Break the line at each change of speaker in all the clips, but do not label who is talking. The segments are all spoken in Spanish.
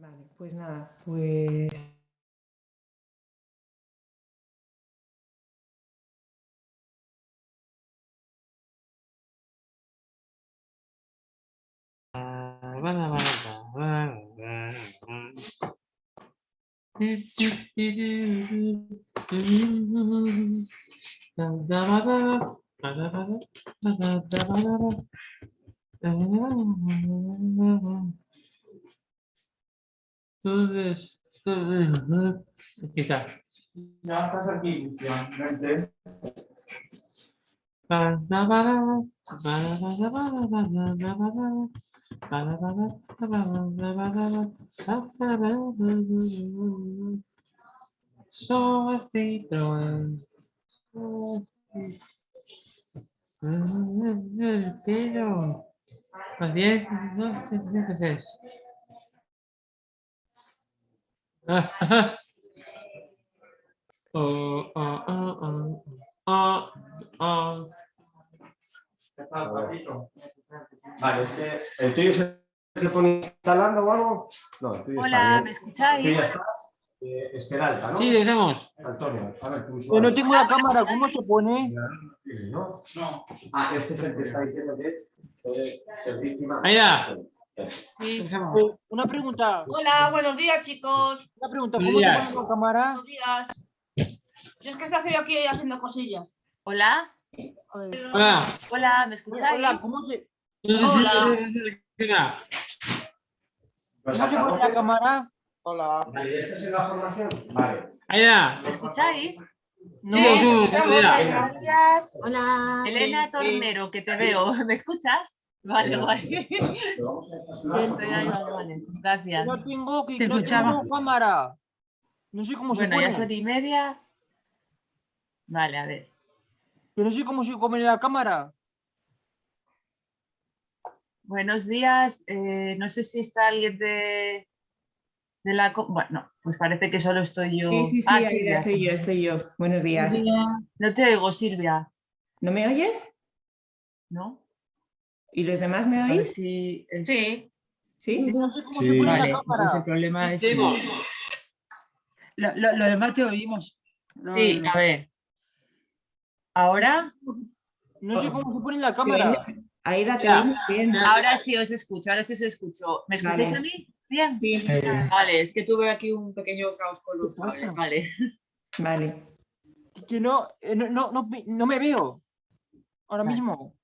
Vale, pues nada, pues...
Entonces, aquí está.
Ya estás aquí, ya.
Pero, seis. Oh, oh, oh, oh, oh, oh.
Vale, es que el tuyo se le pone instalando o algo. No, el tuyo está
Hola,
bien.
¿me escucháis?
estás. Eh, Esmeralda, ¿no?
Sí, dejemos.
Antonio, a ver, tú
Yo no tengo la cámara, ¿cómo se pone?
¿No? No. Ah, este es el que está diciendo que puede ser víctima.
Ahí ya.
Sí.
Eh, Una pregunta,
Hola, buenos días, chicos.
una pregunta, ¿cómo se pone la cámara?
Buenos días. Yo es que estoy aquí haciendo cosillas.
Hola,
Hola.
hola, ¿me escucháis?
Hola, ¿cómo se,
Hola.
Pues
cómo se pone la cámara? Hola.
Vale, ¿esta es la formación? Vale.
¿Me escucháis?
Sí, sí, sí, ya.
Gracias.
Hola.
Elena Tornero, que te veo. ¿Me escuchas? Vale.
Pero estas clases.
Estoy ahí, vale, vale. Gracias.
No tengo, que,
Te
no
escuchaba.
tengo cámara. No sé cómo se
Bueno,
pone.
ya son y media. Vale, a ver.
Que no sé cómo se pone la cámara.
Buenos días. eh, no sé si está alguien de, de la... Bueno, pues parece que solo estoy yo.
Sí, sí, sí,
Ah,
ahí
Silvia,
estoy
sí.
yo, estoy yo. Buenos días.
No te oigo, Silvia.
¿No me oyes?
¿No?
¿Y los demás me oís?
si es-
Sí.
Sí.
No sé cómo
Sí.
se pone
Vale,
la cámara.
entonces el problema es...
Sí,
Lo, lo- lo demás te oímos. No,
Sí,
no.
a ver. ¿Ahora?
No sé cómo se pone la cámara.
Aida, te
Ya.
oímos bien.
Ahora sí os escucho, ahora sí os escucho. ¿Me escucháis
Vale.
a mí? Bien.
Sí,
Vale, es que tuve aquí un pequeño caos con los cables, Vale.
vale.
Que no, eh, no, no, no, me- no me veo. Ahora
Vale.
mismo.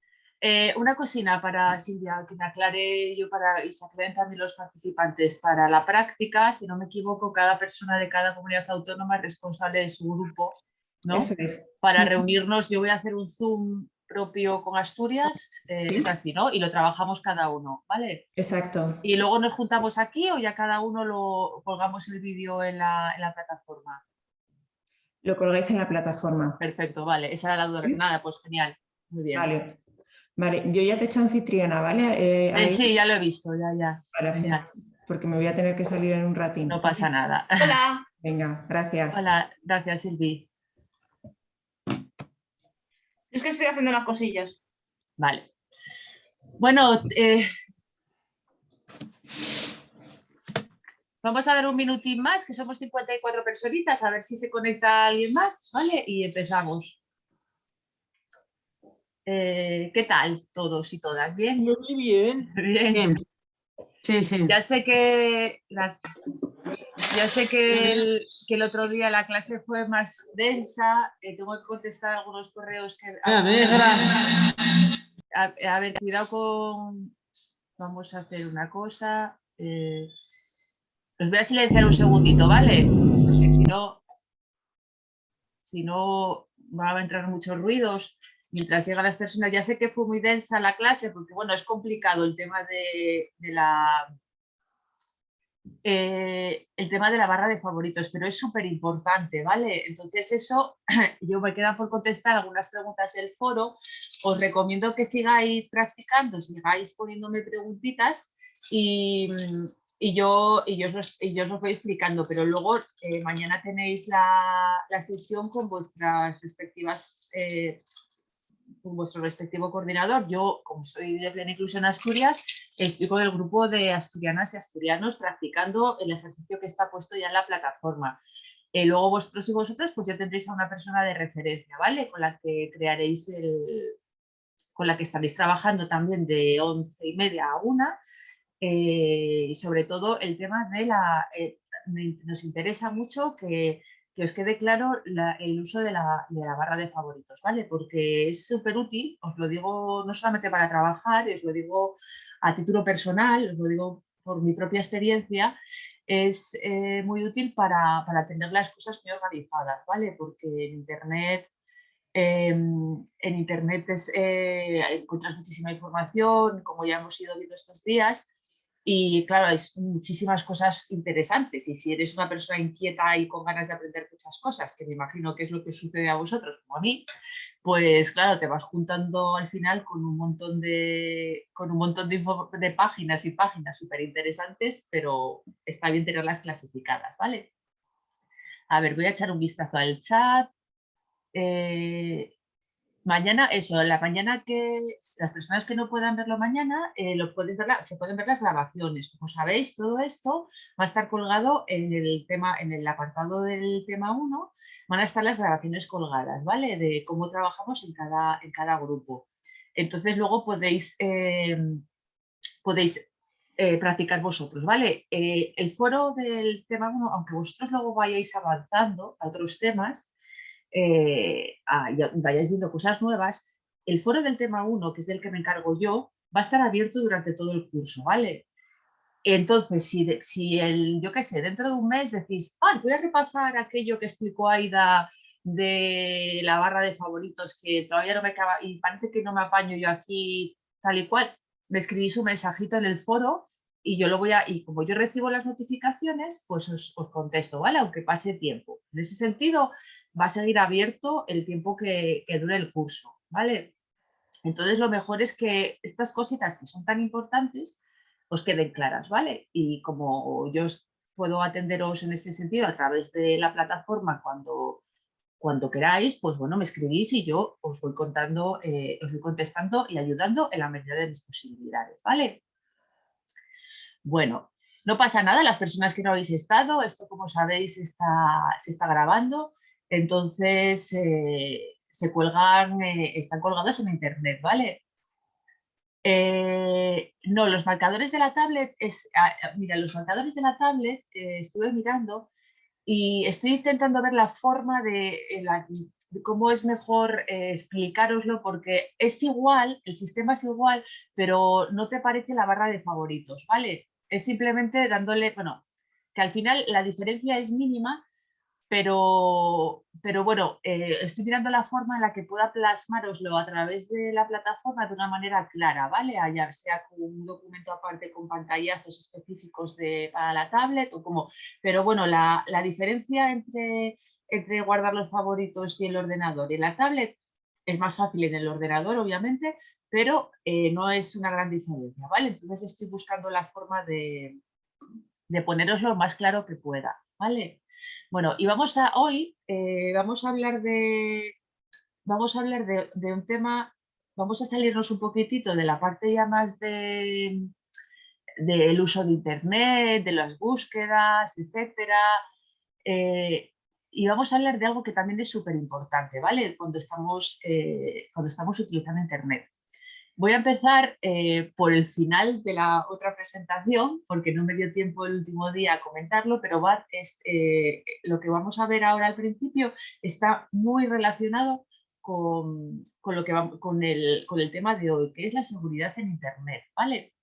Eh, una cocina para Silvia, que me aclare yo para y se aclaren también los participantes. Para la práctica, si no me equivoco, cada persona de cada comunidad autónoma es responsable de su grupo, ¿no?
Eso es.
Para reunirnos, yo voy a hacer un Zoom propio con Asturias, eh,
Sí.
es así, ¿no? Y lo trabajamos cada uno, ¿vale?
Exacto.
Y luego nos juntamos aquí o ya cada uno lo colgamos el vídeo en la, en la plataforma.
Lo colgáis en la plataforma.
Perfecto, vale. Esa era la duda.
¿Sí?
Nada, pues genial. Muy bien.
Vale. Vale, yo ya te he hecho anfitriona, ¿vale? Eh,
Eh, sí, ya lo he visto, ya, ya.
para-
genial.
porque me voy a tener que salir en un ratín.
No pasa nada.
Hola.
Venga, gracias.
Hola, gracias Silvi.
Es que estoy haciendo unas cosillas.
Vale. Bueno, eh, vamos a dar un minutín más, que somos 54 personitas, a ver si se conecta alguien más, ¿vale? Y empezamos. Eh, ¿Qué tal todos y todas? ¿Bien?
Vi bien.
Bien.
Sí, sí.
Ya sé que gracias. Ya sé que el, que el otro día la clase fue más densa. eh, tengo que contestar algunos correos que.
Me dejará.
A, a ver, cuidado con. Vamos a hacer una cosa. eh, Os voy a silenciar un segundito, ¿vale? Porque si no. Si no, van a entrar muchos ruidos mientras llegan las personas. Ya sé que fue muy densa la clase, porque bueno, es complicado el tema de, la. eh, el tema de la barra de favoritos, pero es súper importante, ¿vale? Entonces eso, yo me queda por contestar algunas preguntas del foro. Os recomiendo que sigáis practicando, sigáis poniéndome preguntitas y, y yo, y, yo os, y yo os lo voy explicando, pero luego eh, mañana tenéis la, la sesión con vuestras respectivas eh, vuestro respectivo coordinador. Yo, como soy de Plena Inclusión Asturias, estoy con el grupo de asturianas y asturianos practicando el ejercicio que está puesto ya en la plataforma. Eh, luego vosotros y vosotras pues ya tendréis a una persona de referencia, ¿vale? Con la que crearéis el... con la que estaréis trabajando también de once y media a una. eh, y sobre todo el tema de la... eh, nos interesa mucho que, que os quede claro la- el uso de la, de la barra de favoritos, ¿vale? Porque es súper útil, os lo digo no solamente para trabajar, os lo digo a título personal, os lo digo por mi propia experiencia, es eh, muy útil para, para tener las cosas muy organizadas, ¿vale? Porque en Internet, em, en Internet es, eh, encuentras muchísima información, como ya hemos ido viendo estos días, y claro, hay muchísimas cosas interesantes. Y si eres una persona inquieta y con ganas de aprender muchas cosas, que me imagino que es lo que sucede a vosotros como a mí, pues claro, te vas juntando al final con un montón de, con un montón de, páginas y páginas súper interesantes, pero está bien tenerlas clasificadas, ¿vale? A ver, voy a echar un vistazo al chat. Eh, mañana, eso, la mañana que las personas que no puedan verlo mañana, eh, lo ver se pueden ver las grabaciones. Como sabéis, todo esto va a estar colgado en el tema, en el apartado del tema 1, van a estar las grabaciones colgadas, ¿vale? De cómo trabajamos en cada, en cada grupo. Entonces luego podéis, eh, podéis eh, practicar vosotros, ¿vale? Eh, el foro del tema 1, aunque vosotros luego vayáis avanzando a otros temas, eh, y vayáis viendo cosas nuevas, el foro del tema 1, que es del que me encargo yo, va a estar abierto durante todo el curso, ¿vale? Entonces, si, el, yo qué sé, dentro de un mes decís, ah, voy a repasar aquello que explicó Aida de la barra de favoritos que todavía no me acaba y parece que no me apaño yo aquí tal y cual, me escribís un mensajito en el foro y yo lo voy a, y como yo recibo las notificaciones, pues os contesto, ¿vale? Aunque pase tiempo. En ese sentido, va a seguir abierto el tiempo que, dure el curso, ¿vale? Entonces lo mejor es que estas cositas que son tan importantes os queden claras, ¿vale? Y como yo puedo atenderos en ese sentido a través de la plataforma cuando, cuando queráis, pues bueno, me escribís y yo os voy contando, eh, os voy contestando y ayudando en la medida de mis posibilidades, ¿vale? Bueno, no pasa nada, las personas que no habéis estado, esto como sabéis está, se está grabando, entonces eh, se cuelgan, eh, están colgados en internet, ¿vale? Eh, no, los marcadores de la tablet, es, ah, ah, mira, los marcadores de la tablet estuve mirando y estoy intentando ver la forma de, cómo es mejor explicároslo porque es igual, el sistema es igual, pero no te parece la barra de favoritos, ¿vale? Es simplemente dándole, bueno, que al final la diferencia es mínima, pero, pero bueno, eh, estoy mirando la forma en la que pueda plasmaroslo a través de la plataforma de una manera clara, ¿vale? Allá sea con un documento aparte con pantallazos específicos de, para la tablet o como... Pero bueno, la, la diferencia entre, entre guardar los favoritos y el ordenador y la tablet es más fácil en el ordenador, obviamente, pero eh, no es una gran diferencia, ¿vale? Entonces estoy buscando la forma de, de poneroslo lo más claro que pueda, ¿vale? Bueno, y vamos a hoy, eh, vamos a hablar de, vamos a hablar de, un tema, vamos a salirnos un poquitito de la parte ya más de del uso de internet, de las búsquedas, etcétera. eh, y vamos a hablar de algo que también es súper importante, ¿vale? Cuando estamos, eh, cuando estamos utilizando internet. Voy a empezar eh, por el final de la otra presentación, porque no me dio tiempo el último día a comentarlo, pero es, eh, lo que vamos a ver ahora al principio está muy relacionado con, con lo que con, el, con el tema de hoy, que es la seguridad en Internet. ¿vale?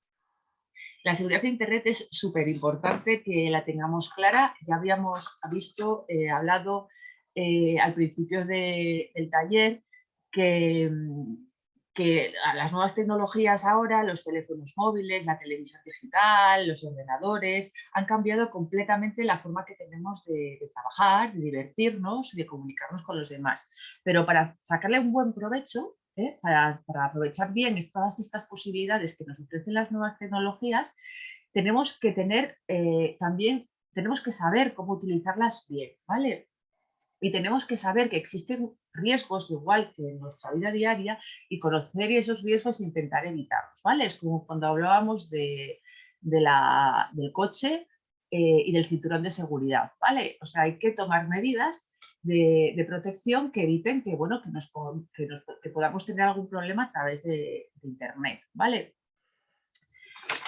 La seguridad en Internet es súper importante que la tengamos clara. Ya habíamos visto, eh, hablado al principio de- del taller, que, mm, que a las nuevas tecnologías ahora, los teléfonos móviles, la televisión digital, los ordenadores, han cambiado completamente la forma que tenemos de, trabajar, de divertirnos, de comunicarnos con los demás. Pero para sacarle un buen provecho, ¿eh? para, para aprovechar bien todas estas posibilidades que nos ofrecen las nuevas tecnologías, tenemos que tener eh, también, tenemos que saber cómo utilizarlas bien, ¿vale? Y tenemos que saber que existen riesgos igual que en nuestra vida diaria y conocer esos riesgos e intentar evitarlos, ¿vale? Es como cuando hablábamos de, del coche eh, y del cinturón de seguridad, ¿vale? O sea, hay que tomar medidas de, de protección que eviten que, bueno, que, nos, que, nos- que podamos tener algún problema a través de, de Internet, ¿vale?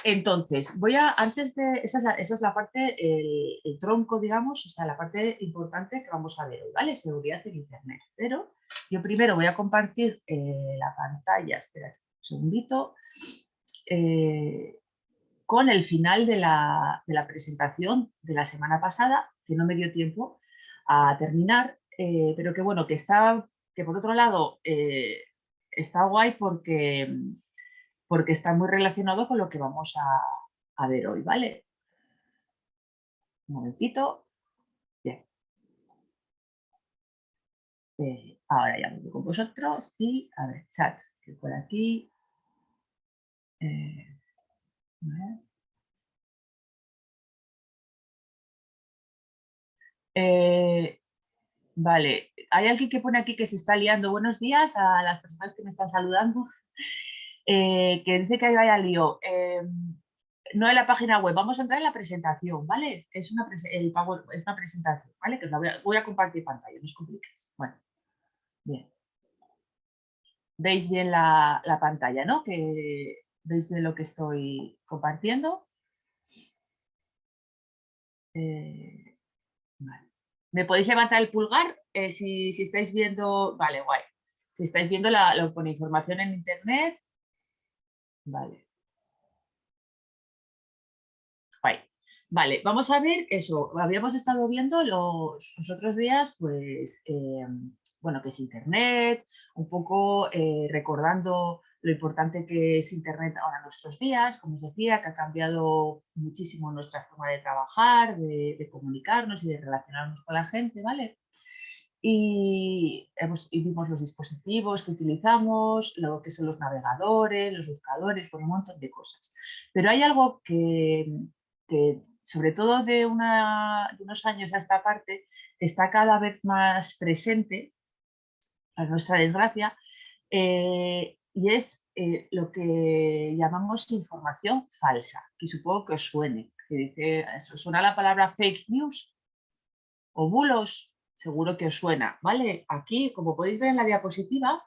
Entonces, voy a, antes de, esa es la, esa es la parte, el, tronco, digamos, o sea, la parte importante que vamos a ver hoy, ¿vale? Seguridad en Internet. Pero yo primero voy a compartir eh, la pantalla, espera un segundito, eh, con el final de la, de la presentación de la semana pasada, que no me dio tiempo a terminar, eh, pero que bueno, que está, que por otro lado está guay porque, porque está muy relacionado con lo que vamos a, ver hoy, ¿vale? Un momentito. Bien. Eh, ahora ya voy con vosotros y a ver, chat, que por aquí. Eh. Eh, vale, hay alguien que pone aquí que se está liando. Buenos días a las personas que me están saludando. Eh, que dice que ahí vaya lío. Eh, no en la página web, vamos a entrar en la presentación, ¿vale? Es una, presentación, ¿vale? Que os la voy a, voy a compartir pantalla, no os compliquéis. Bueno, bien. Veis bien la, la pantalla, ¿no? Que veis bien lo que estoy compartiendo. Eh. ¿Me podéis levantar el pulgar si, si estáis viendo? Vale, guay. Si estáis viendo la, la información en internet. Vale. Vale, vamos a ver eso. Habíamos estado viendo los, los otros días, pues, eh, bueno, que es Internet, un poco eh, recordando lo importante que es Internet ahora en nuestros días, como os decía, que ha cambiado muchísimo nuestra forma de trabajar, de, de comunicarnos y de relacionarnos con la gente, ¿vale? Y, vimos los dispositivos que utilizamos, lo que son los navegadores, los buscadores, por un montón de cosas. Pero hay algo que, que sobre todo de, unos años a esta parte, está cada vez más presente, a nuestra desgracia, eh, y es eh, lo que llamamos información falsa, que supongo que os suene. Que dice, ¿os suena la palabra fake news o bulos? Seguro que os suena, ¿vale? Aquí, como podéis ver en la diapositiva,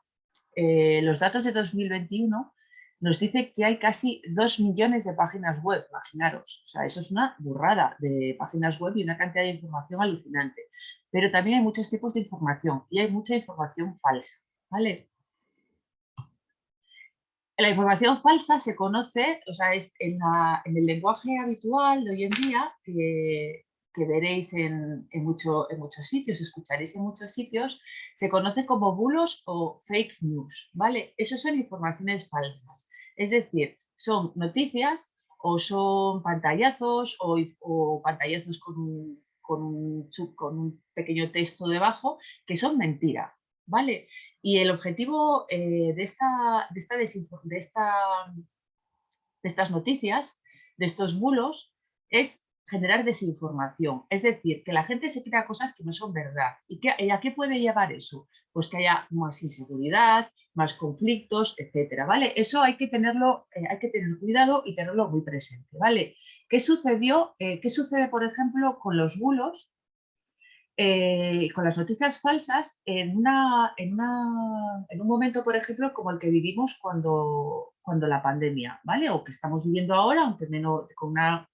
eh, los datos de 2021 nos dice que hay casi 2 millones de páginas web, imaginaros. O sea, eso es una burrada de páginas web y una cantidad de información alucinante. Pero también hay muchos tipos de información y hay mucha información falsa, ¿vale? La información falsa se conoce, o sea, es en, en el lenguaje habitual de hoy en día, que, que veréis en, mucho- en muchos sitios, escucharéis en muchos sitios, se conoce como bulos o fake news, ¿vale? Esas son informaciones falsas. Es decir, son noticias o son pantallazos o, pantallazos con un, con, un, pequeño texto debajo que son mentira, ¿vale? Y el objetivo eh, de, esta, de, esta de, esta, de estas noticias, de estos bulos, es generar desinformación. Es decir, que la gente se crea cosas que no son verdad. ¿Y, qué- a qué puede llevar eso? Pues que haya más inseguridad, más conflictos, etcétera, ¿vale? Eso hay que tenerlo, eh, hay que tener cuidado y tenerlo muy presente, ¿vale? ¿Qué sucedió? eh, ¿Qué sucede, por ejemplo, con los bulos? eh, con las noticias falsas en, una, en, una- en un momento, por ejemplo, como el que vivimos cuando, cuando la pandemia, ¿vale? O que estamos viviendo ahora, aunque menos, con una,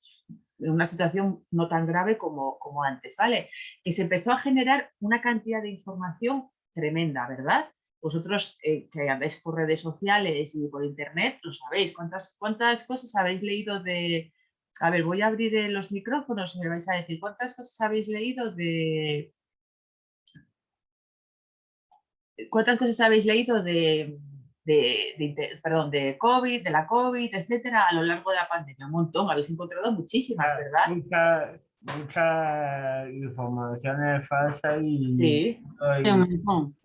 una situación no tan grave como, como antes, ¿vale? Que se empezó a generar una cantidad de información tremenda, ¿verdad? Vosotros eh, que andáis por redes sociales y por internet, lo sabéis. ¿Cuántas, cuántas cosas habéis leído de, a ver, voy a abrir eh, los micrófonos y me vais a decir cuántas cosas habéis leído de. ¿Cuántas cosas habéis leído de, de- perdón, de COVID, de la COVID, etcétera, a lo largo de la pandemia? Un montón, habéis encontrado muchísimas, ¿verdad?
Mucha, mucha información es falsa y,
Sí,
y-
un montón.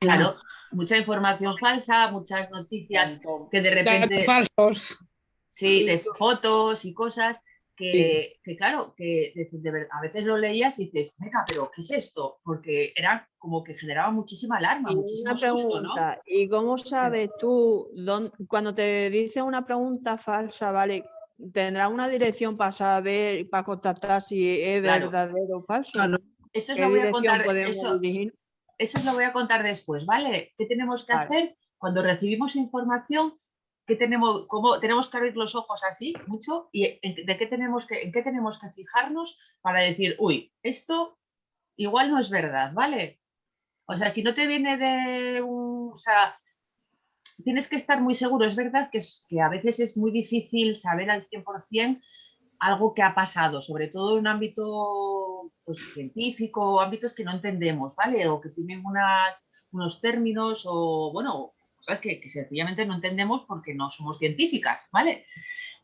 claro. Mucha información falsa, muchas noticias que de repente.
Falsos.
Sí, de fotos y cosas. Que, que claro, que de, de ver- a veces lo leías y dices, meca, pero ¿qué es esto? Porque era como que generaba muchísima alarma,
Y
muchísimo
una
susto, ¿no?
pregunta, ¿y cómo sabes tú dónde- cuando te dicen una pregunta falsa, vale? ¿Tendrá una dirección para saber, para contactar si es
Claro.
verdadero o falso?
Claro.
Eso
¿Qué
lo voy a contar, eso, eso os lo voy a contar después, ¿vale? ¿Qué tenemos que
Vale.
hacer cuando recibimos información? ¿Qué tenemos, cómo, tenemos que abrir los ojos así mucho y en, de qué tenemos que, en qué tenemos que fijarnos para decir, uy, esto igual no es verdad, ¿vale? O sea, si no te viene de un, o sea, tienes que estar muy seguro. Es verdad que, es- que a veces es muy difícil saber al 100% algo que ha pasado, sobre todo en un ámbito pues, científico, ámbitos que no entendemos, ¿vale? O que tienen unas, unos términos o, bueno, cosas que, que sencillamente no entendemos porque no somos científicas, ¿vale?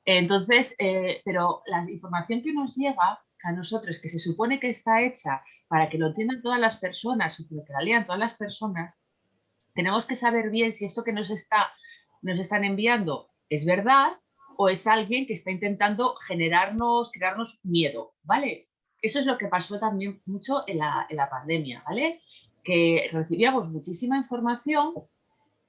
Entonces, eh, pero la información que nos llega a nosotros, que se supone que está hecha para que lo entiendan todas las personas o que la lean todas las personas, tenemos que saber bien si esto que nos, está, nos están enviando es verdad o es alguien que está intentando generarnos, crearnos miedo, ¿vale? Eso es lo que pasó también mucho en la, en la pandemia, ¿vale? Que recibíamos muchísima información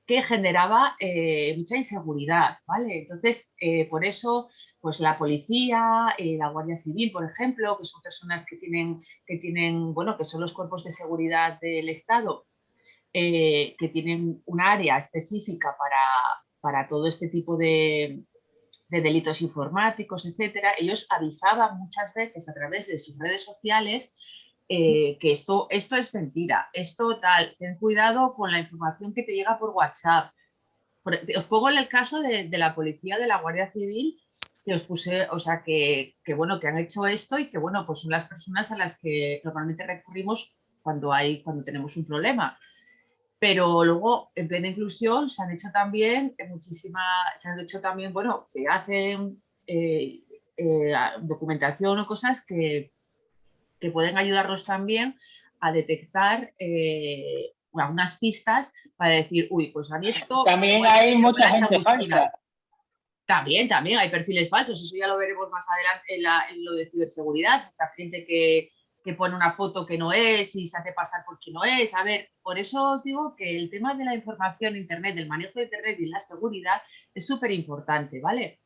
que generaba eh, mucha inseguridad, ¿vale? Entonces, eh, por eso, pues la policía, eh, la Guardia Civil, por ejemplo, que son personas que tienen, que tienen, bueno, que son los cuerpos de seguridad del Estado, que tienen un área específica para, para todo este tipo de, de delitos informáticos, etcétera, ellos avisaban muchas veces a través de sus redes sociales eh, que esto, esto es mentira, esto tal, ten cuidado con la información que te llega por WhatsApp. Os pongo el caso de, la policía, de la Guardia Civil, que os puse, o sea, que, que, bueno, que han hecho esto y que bueno, pues son las personas a las que normalmente recurrimos cuando hay, cuando tenemos un problema. Pero luego, en plena inclusión, se han hecho también muchísimas, se han hecho también, bueno, se hacen eh, eh, documentación o cosas que, que pueden ayudarnos también a detectar eh, algunas pistas para decir, uy, pues a mí esto...
También
igual
hay mucha gente
chamusquina".
falsa.
También, también hay perfiles falsos, eso ya lo veremos más adelante en, la- en lo de ciberseguridad, mucha gente que, que pone una foto que no es y se hace pasar por quien no es. A ver, por eso os digo que el tema de la información en Internet, del manejo de Internet y la seguridad es súper importante, ¿vale?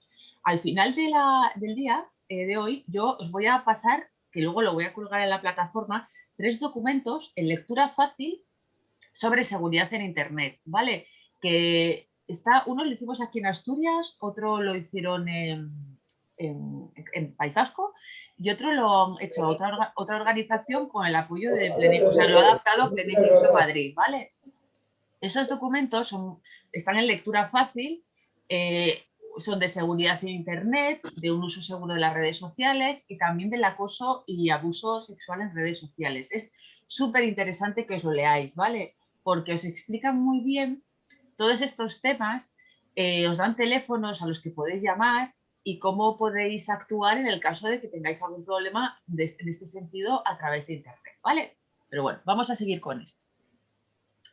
Al final de la- del día eh, de hoy, yo os voy a pasar, que luego lo voy a colgar en la plataforma, tres documentos en lectura fácil sobre seguridad en Internet, ¿vale? Que está, uno lo hicimos aquí en Asturias, otro lo hicieron en, en- en País Vasco y otro lo han hecho otra, otra organización con el apoyo de Plenic, o sea, lo ha adaptado Plenic Inclusión Madrid, ¿vale? Esos documentos son, están en lectura fácil, eh, son de seguridad en Internet, de un uso seguro de las redes sociales y también del acoso y abuso sexual en redes sociales. Es súper interesante que os lo leáis, ¿vale? Porque os explican muy bien todos estos temas, eh, os dan teléfonos a los que podéis llamar y cómo podéis actuar en el caso de que tengáis algún problema en este sentido a través de Internet, ¿vale? Pero bueno, vamos a seguir con esto.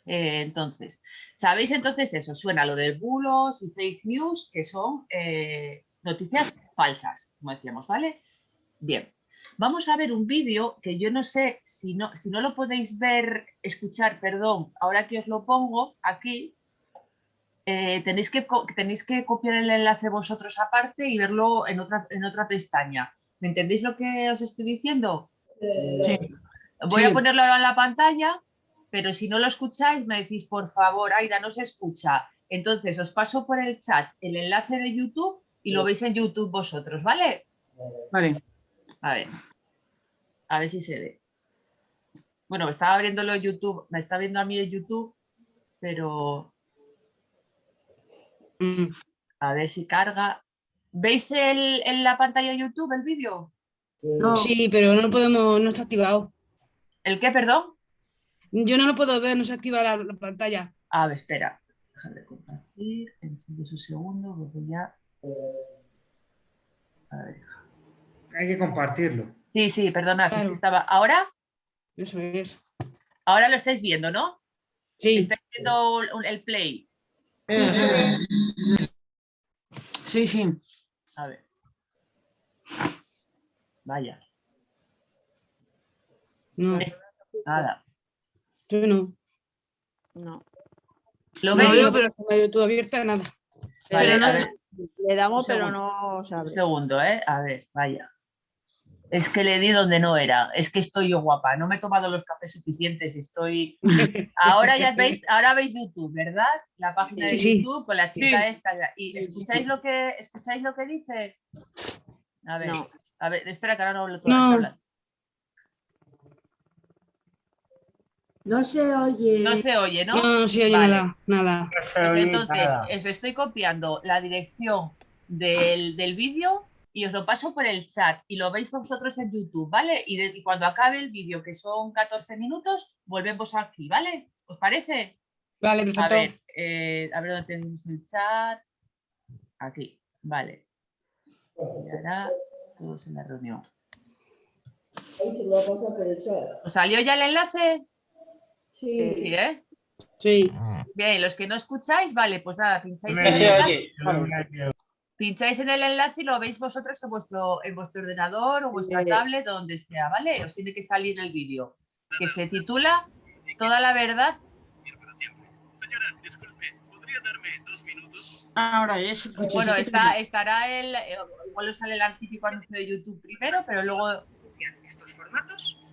Eh, entonces, ¿sabéis entonces eso? Suena lo de bulos y fake news, que son eh, noticias falsas, como decíamos, ¿vale? Bien, vamos a ver un vídeo que yo no sé si no, si no lo podéis ver, escuchar, perdón, ahora que os lo pongo aquí, eh, tenéis, que, tenéis que copiar el enlace vosotros aparte y verlo en otra, en otra pestaña. ¿Me entendéis lo que os estoy diciendo? Voy a
Sí.
ponerlo ahora en la pantalla, pero si no lo escucháis me decís, por favor, Aida, no se escucha. Entonces os paso por el chat el enlace de YouTube y lo veis en YouTube vosotros, ¿vale?
Vale.
A ver. A ver si se ve. Bueno, estaba abriéndolo YouTube, me está viendo a mí en YouTube, pero
Mm,
a ver si carga. ¿Veis el- en la pantalla de YouTube el vídeo?
No.
Sí, pero no podemos, no está activado.
¿El qué, perdón?
Yo no lo puedo ver, no se activa la, la pantalla.
A ver, espera. Dejar de compartir. Encendidos un segundo, que voy a... A ver.
Hay que compartirlo.
Sí, sí, perdonad, es que estaba... ¿Ahora?
Eso es.
Ahora lo estáis viendo, ¿no?
Sí,
Estáis viendo el- el play.
Sí, sí.
A ver. Vaya,
No,
nada.
Yo no.
No.
¿Lo
No
veis?
veo, pero está YouTube abierta, nada.
Vale,
Pero
a
no-
ver,
Le damos,
Un
pero no se
un
abre.
segundo, ¿eh? A ver, vaya. Es que le di donde no era. Es que estoy yo guapa. No me he tomado los cafés suficientes. Estoy. Ahora ya veis, ahora veis YouTube, ¿verdad? La página de
Sí, sí.
YouTube con la chica
Sí.
esta. ¿Y escucháis lo que escucháis lo que dice? A ver,
No.
a ver, espera que ahora no hablo todas.
No.
No se oye.
No se oye, ¿no?
No, no se oye
Vale.
nada, nada.
No se
Pues
oye
entonces,
nada.
os estoy copiando la dirección del, del vídeo y os lo paso por el chat y lo veis vosotros en YouTube, ¿vale? Y, de- y cuando acabe el vídeo, que son 14 minutos, volvemos aquí, ¿vale? ¿Os parece?
Vale,
A
perfecto.
ver, eh, a ver dónde tenemos el chat. Aquí, vale. Y ahora todos en la reunión. ¿Os salió ya el enlace?
Sí.
Sí, ¿eh?
Sí.
Bien, los que no escucháis, vale, pues nada, pincháis en el enlace. Pincháis en el enlace y lo veis vosotros en vuestro, en vuestro ordenador o vuestra
Sí.
tablet o donde sea, ¿vale? Os tiene que salir el vídeo que se titula Toda la verdad.
Ahora es.
Bueno, está, estará el. eh, Igual os sale el típico anuncio de YouTube primero, pero luego.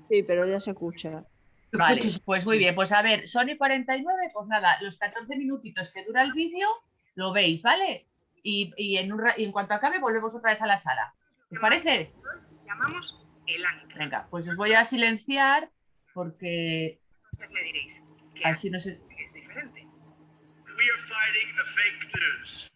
Sí, pero ya se escucha.
Vale, pues muy bien. Pues a ver, Sony 49, pues nada, los 14 minutitos que dura el vídeo lo veis, ¿vale? Y, y en un ra- y en cuanto acabe, volvemos otra vez a la sala. ¿Os parece?
Llamamos el ancla.
Venga, pues os voy a silenciar porque
Entonces me diréis que
así no se.
es diferente.
We are fighting the fake news.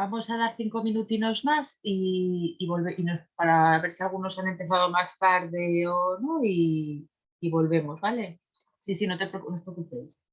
Vamos a dar cinco minutinos más y, y volve- y para ver si algunos han empezado más tarde o no y, y volvemos, ¿vale? Sí, sí, no te no preocupéis.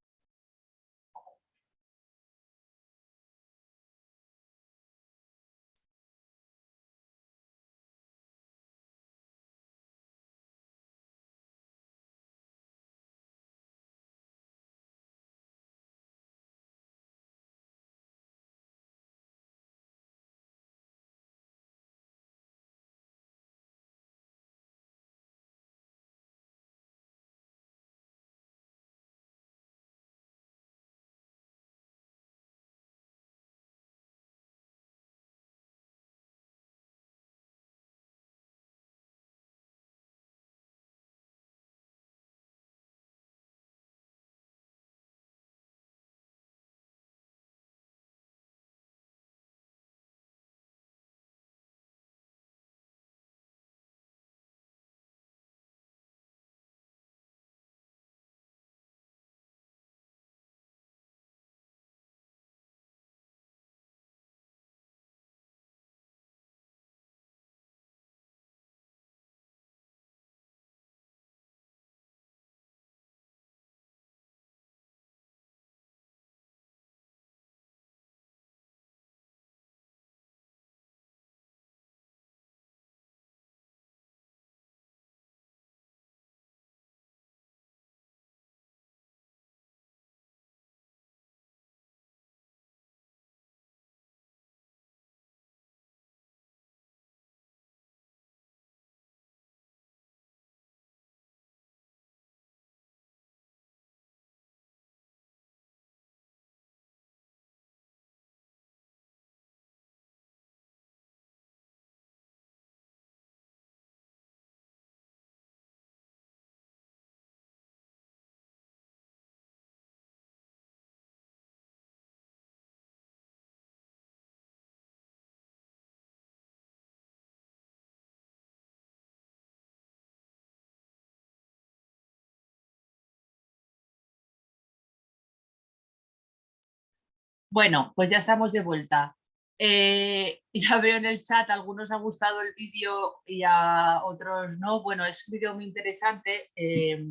Bueno, pues ya estamos de vuelta. Eh, ya veo en el chat, algunos ha gustado el vídeo y a otros no. Bueno, es un vídeo muy interesante eh,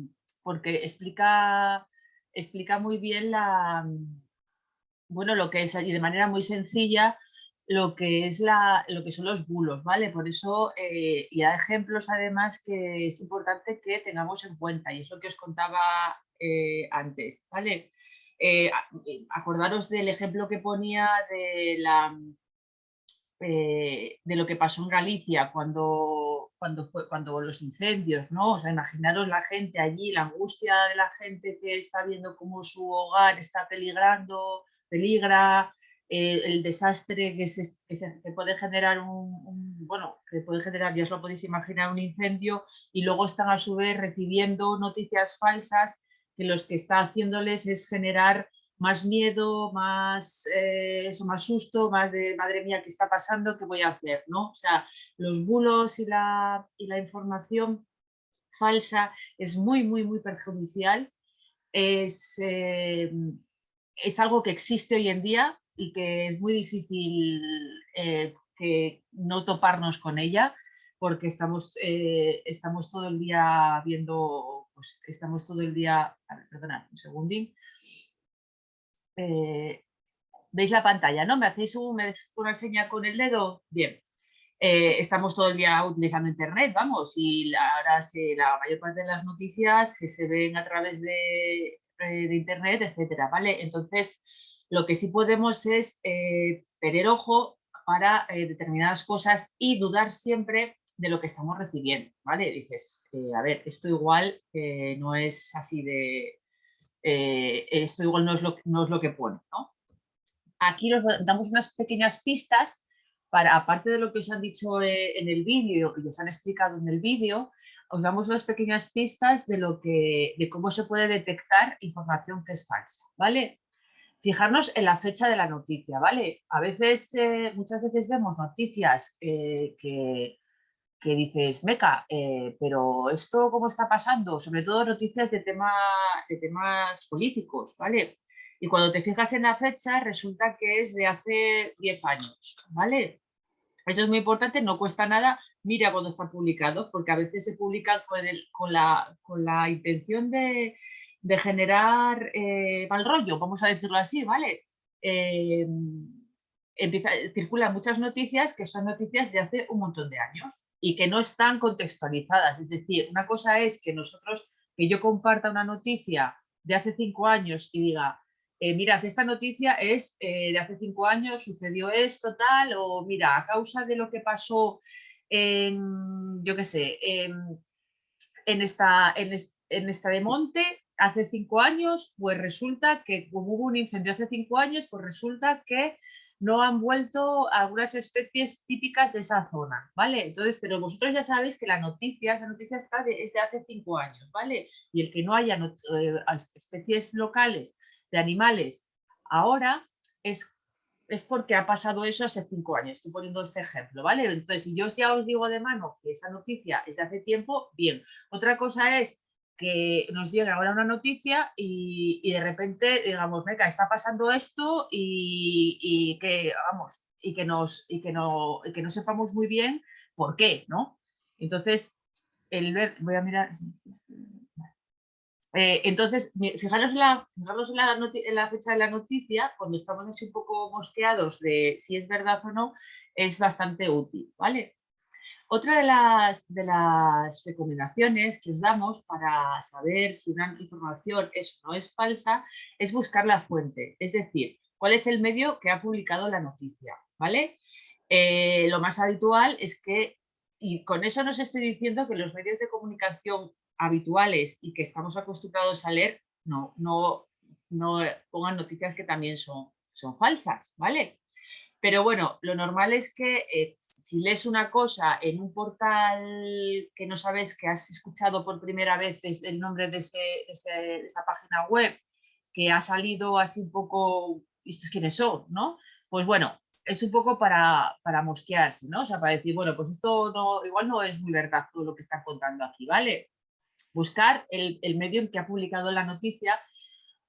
porque explica, explica muy bien la, bueno, lo que es y de manera muy sencilla lo que es la, lo que son los bulos, ¿vale? Por eso, eh, y hay ejemplos además que es importante que tengamos en cuenta y es lo que os contaba antes, ¿vale? Eh, eh, acordaros del ejemplo que ponía de, la, eh, de lo que pasó en Galicia cuando, cuando, fue, cuando los incendios, ¿no? O sea, imaginaros la gente allí, la angustia de la gente que está viendo cómo su hogar está peligrando, peligra, el desastre que, se, puede generar un- bueno, que puede generar, ya os lo podéis imaginar, un incendio y luego están a su vez recibiendo noticias falsas que los que está haciéndoles es generar más miedo, más, eh, eso, más susto, más de madre mía, ¿qué está pasando? ¿Qué voy a hacer? ¿no? O sea, los bulos y la, y la información falsa es muy, muy, muy perjudicial. Es, eh, es algo que existe hoy en día y que es muy difícil eh, que no toparnos con ella porque estamos, estamos todo el día viendo, pues estamos todo el día, a ver, perdonad, un segundín. Eh, ¿Veis la pantalla? ¿No? ¿Me hacéis una señal con el dedo? Bien. Eh, estamos todo el día utilizando internet, vamos, y ahora se- la mayor parte de las noticias se, se ven a través de, eh, internet, etcétera, ¿vale? Entonces, lo que sí podemos es tener ojo para determinadas cosas y dudar siempre de lo que estamos recibiendo, ¿vale? Dices, eh, a ver, esto igual eh, no es así de, eh, esto igual no es lo, no es lo que pone, ¿no? Aquí os damos unas pequeñas pistas para, aparte de lo que os han dicho en el vídeo y os han explicado en el vídeo, os damos unas pequeñas pistas de, lo que, de cómo se puede detectar información que es falsa, ¿vale? Fijarnos en la fecha de la noticia, ¿vale? A veces, muchas veces vemos noticias que, que dices, meca, eh, pero esto cómo está pasando, sobre todo noticias de, tema, de temas políticos, ¿vale? Y cuando te fijas en la fecha, resulta que es de hace 10 años, ¿vale? Eso es muy importante, no cuesta nada, mira cuando está publicado, porque a veces se publica con, el, con, la, con la intención de, de generar eh, mal rollo, vamos a decirlo así, ¿vale? Eh, empieza, circulan muchas noticias que son noticias de hace un montón de años y que no están contextualizadas. Es decir, una cosa es que nosotros, que yo comparta una noticia de hace cinco años y diga, eh, mira, esta noticia es eh, de hace cinco años, sucedió esto, tal, o mira, a causa de lo que pasó en, yo qué sé, en, esta, en, en esta de monte, hace cinco años, pues resulta que como hubo un incendio hace cinco años, pues resulta que no han vuelto algunas especies típicas de esa zona, ¿vale? Entonces, pero vosotros ya sabéis que la noticia, esa noticia está de, hace cinco años, ¿vale? Y el que no haya eh, especies locales de animales ahora es, es porque ha pasado eso hace cinco años. Estoy poniendo este ejemplo, ¿vale? Entonces, si yo ya os digo de mano que esa noticia es de hace tiempo, bien. Otra cosa es que nos llega ahora una noticia y, de repente digamos, venga, está pasando esto y, y, que, vamos, y que, nos, y, que no, y que no sepamos muy bien por qué, ¿no? Entonces, el ver, voy a mirar, eh, entonces, fijaros, en la, fijaros en, la en la fecha de la noticia, cuando estamos así un poco mosqueados de si es verdad o no, es bastante útil, ¿vale? Otra de las, recomendaciones que os damos para saber si una información es o no es falsa es buscar la fuente, es decir, cuál es el medio que ha publicado la noticia, ¿vale? Eh, lo más habitual es que, y con eso no os estoy diciendo que los medios de comunicación habituales y que estamos acostumbrados a leer, no, no, no pongan noticias que también son, son falsas, ¿vale? Pero bueno, lo normal es que eh, si lees una cosa en un portal que no sabes que has escuchado por primera vez el nombre de, esa página web, que ha salido así un poco, ¿estos quiénes son? ¿no? Pues bueno, es un poco para, para mosquearse, ¿no? O sea, para decir, bueno, pues esto no, igual no es muy verdad todo lo que están contando aquí, ¿vale? Buscar el, el medio en que ha publicado la noticia.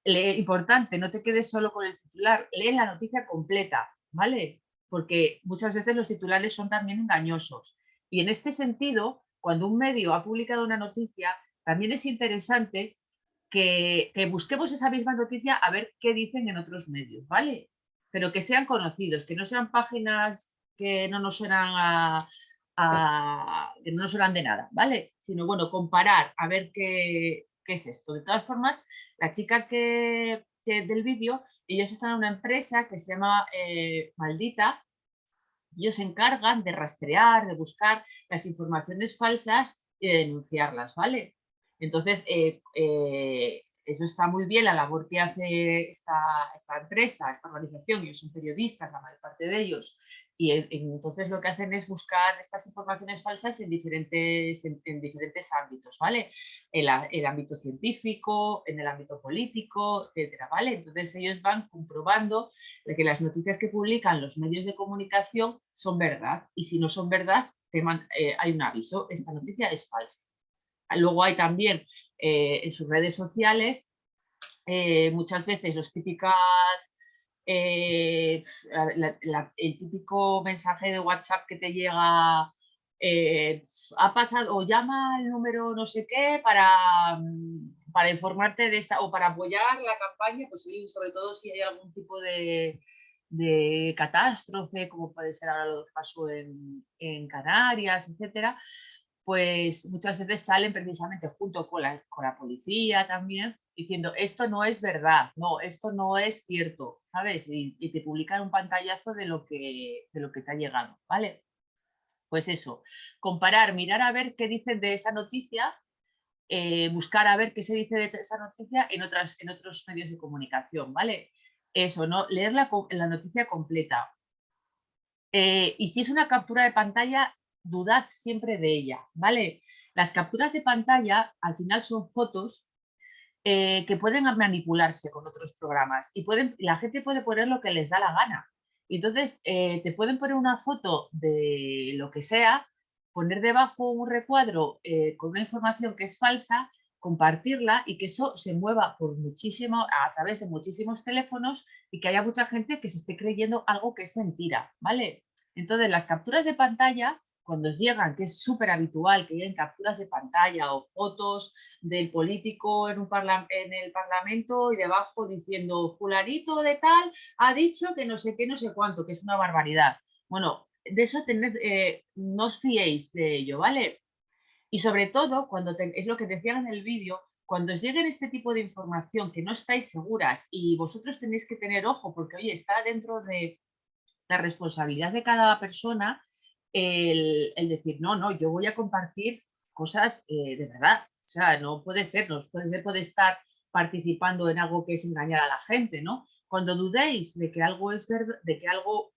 importante, no te quedes solo con el titular, lee la noticia completa, ¿vale? Porque muchas veces los titulares son también engañosos. Y en este sentido, cuando un medio ha publicado una noticia, también es interesante que, busquemos esa misma noticia a ver qué dicen en otros medios, ¿vale? Pero que sean conocidos, que no sean páginas que no nos suenan a, que no nos suenan de nada, ¿vale? Sino, bueno, comparar a ver qué, qué es esto. De todas formas, la chica que, del vídeo, ellos están en una empresa que se llama eh, Maldita, ellos se encargan de rastrear, de buscar las informaciones falsas y de denunciarlas, ¿vale? Entonces, eh, eh, eso está muy bien, la labor que hace esta, esta empresa, esta organización, ellos son periodistas, la mayor parte de ellos, y entonces lo que hacen es buscar estas informaciones falsas en diferentes, en, diferentes ámbitos, ¿vale? En el ámbito científico, en el ámbito político, etcétera, ¿vale? Entonces ellos van comprobando que las noticias que publican los medios de comunicación son verdad, y si no son verdad, eh, hay un aviso, esta noticia es falsa. Luego hay también eh, en sus redes sociales, eh, muchas veces los típicas, eh, el típico mensaje de WhatsApp que te llega, ha pasado, o llama al número no sé qué para, mm, para informarte de esta, o para apoyar la campaña, pues sobre todo si hay algún tipo de, de catástrofe, como puede ser ahora lo que pasó en, en Canarias, etcétera, pues muchas veces salen precisamente junto con la, con la policía también, diciendo esto no es verdad, no, esto no es cierto, ¿sabes? Y, te publican un pantallazo de lo, que, de lo que te ha llegado, ¿vale? Pues eso, comparar, mirar a ver qué dicen de esa noticia, eh, buscar a ver qué se dice de esa noticia en, otras, en otros medios de comunicación, ¿vale? Eso, ¿no? Leer la, la noticia completa. Eh, y si es una captura de pantalla, dudad siempre de ella, ¿vale? Las capturas de pantalla al final son fotos eh, que pueden manipularse con otros programas y pueden, la gente puede poner lo que les da la gana. Entonces, eh, te pueden poner una foto de lo que sea, poner debajo un recuadro eh, con una información que es falsa compartirla y que eso se mueva por muchísimo, a través de muchísimos teléfonos y que haya mucha gente que se esté creyendo algo que es mentira, ¿vale? Entonces, las capturas de pantalla, cuando os llegan, que es súper habitual que lleguen capturas de pantalla o fotos del político en, un parla- en el Parlamento y debajo diciendo fulanito de tal ha dicho que no sé qué, no sé cuánto, que es una barbaridad. Bueno, de eso tened, eh, no os fiéis de ello, ¿vale? Y sobre todo, cuando te- es lo que decían en el vídeo, cuando os lleguen este tipo de información que no estáis seguras y vosotros tenéis que tener ojo porque, oye, está dentro de la responsabilidad de cada persona el, decir, no, no, yo voy a compartir cosas eh, de verdad. O sea, no puede ser, no puede ser, puede estar participando en algo que es engañar a la gente, ¿no? Cuando dudéis de que algo es verdad, de que algo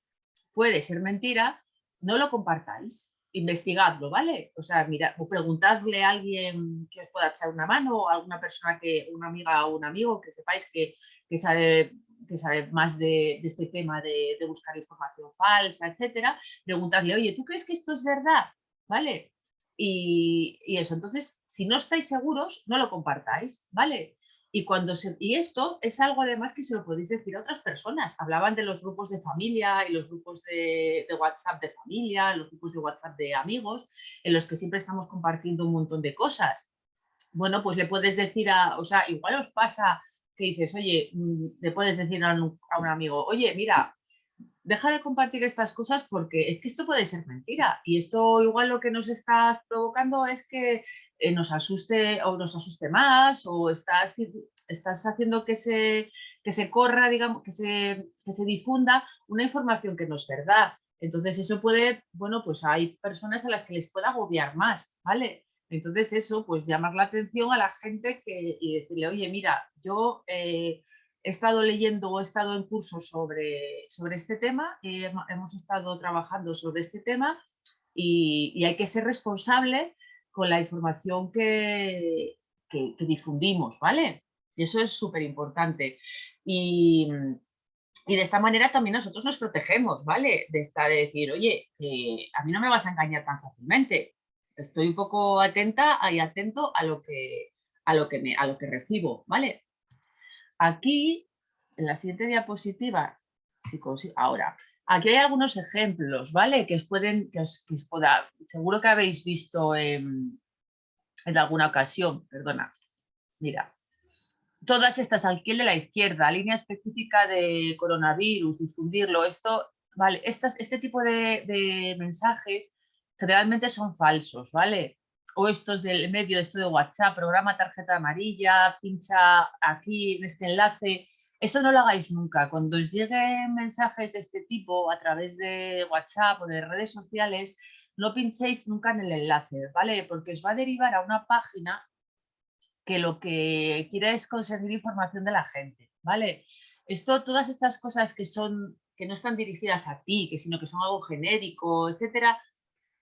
puede ser mentira, no lo compartáis, investigadlo, ¿vale? O sea, mira, o preguntadle a alguien que os pueda echar una mano, o a alguna persona que, una amiga o un amigo que sepáis que, que sabe, que sabe más de, este tema de, buscar información falsa, etcétera, preguntadle, oye, ¿tú crees que esto es verdad? ¿Vale? Y, y eso, entonces, si no estáis seguros, no lo compartáis, ¿vale? Y, cuando se, y esto es algo además que se lo podéis decir a otras personas. Hablaban de los grupos de familia y los grupos de, de WhatsApp de familia, los grupos de WhatsApp de amigos, en los que siempre estamos compartiendo un montón de cosas. Bueno, pues le puedes decir a, o sea, igual os pasa que dices, oye, mm, le puedes decir a un, amigo, oye, mira, deja de compartir estas cosas porque es que esto puede ser mentira y esto igual lo que nos estás provocando es que eh, nos asuste o nos asuste más o estás, estás haciendo que se, que se corra, digamos, que se, que se difunda una información que no es verdad. Entonces eso puede, bueno, pues hay personas a las que les puede agobiar más, ¿vale? Entonces eso, pues llamar la atención a la gente que, y decirle, oye, mira, yo... Eh, he estado leyendo o he estado en cursos sobre, sobre este tema, hemos estado trabajando sobre este tema y, hay que ser responsable con la información que, que- difundimos, ¿vale? Y eso es súper importante. Y, y de esta manera también nosotros nos protegemos, ¿vale? De, esta, de decir, oye, a mí no me vas a engañar tan fácilmente. Estoy un poco atenta y atento a lo que, a lo que, me, a lo que recibo, ¿vale? Aquí, en la siguiente diapositiva, si ahora, aquí hay algunos ejemplos, ¿vale? Que os pueden, que os, que os pueda, seguro que habéis visto en, en alguna ocasión, perdona, mira. Todas estas aquí el de la izquierda, línea específica de coronavirus, difundirlo, esto, vale, estas, este tipo de mensajes generalmente son falsos, ¿vale? o estos del medio, esto de WhatsApp, programa tarjeta amarilla, pincha aquí en este enlace. Eso no lo hagáis nunca. Cuando os lleguen mensajes de este tipo a través de WhatsApp o de redes sociales, no pinchéis nunca en el enlace, ¿vale? Porque os va a derivar a una página que lo que quiere es conseguir información de la gente, ¿vale? Esto, todas estas cosas que son, que no están dirigidas a ti, que sino que son algo genérico, etcétera,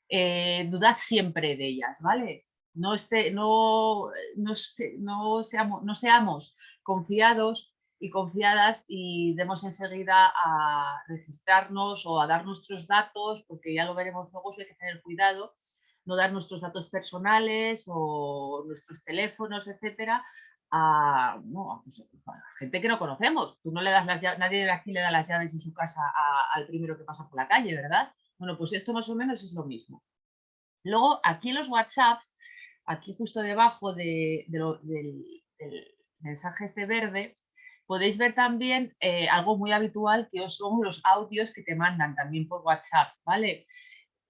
eh, dudad siempre de ellas, ¿vale? No, esté, no, no, se- no seamos, no seamos confiados y confiadas y demos enseguida a registrarnos o a dar nuestros datos, porque ya lo veremos luego, hay que tener cuidado, no dar nuestros datos personales o nuestros teléfonos, etcétera, a, no, pues, gente que no conocemos. Tú no le das las llaves, nadie de aquí le da las llaves de su casa al primero que pasa por la calle, ¿verdad? Bueno, pues esto más o menos es lo mismo. Luego, aquí en los WhatsApps, aquí justo debajo de- de lo- del, mensaje este verde, podéis ver también eh, algo muy habitual que son los audios que te mandan también por WhatsApp, ¿vale?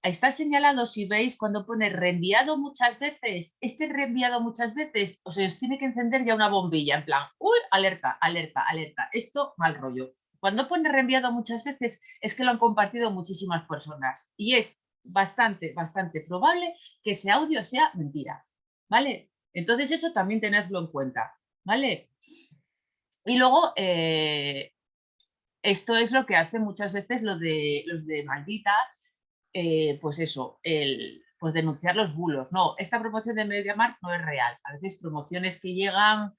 Está señalado, si veis, cuando pone reenviado muchas veces, este reenviado muchas veces, o sea, os tiene que encender ya una bombilla, en plan, uy, alerta, alerta, alerta, esto mal rollo. Cuando pone reenviado muchas veces es que lo han compartido muchísimas personas y es bastante, bastante probable que ese audio sea mentira, ¿vale? Entonces eso también tenedlo en cuenta, ¿vale? Y luego, eh, esto es lo que hace muchas veces lo de, los de maldita, eh, pues eso, pues denunciar los bulos. No, esta promoción de MediaMarkt no es real. A veces promociones que llegan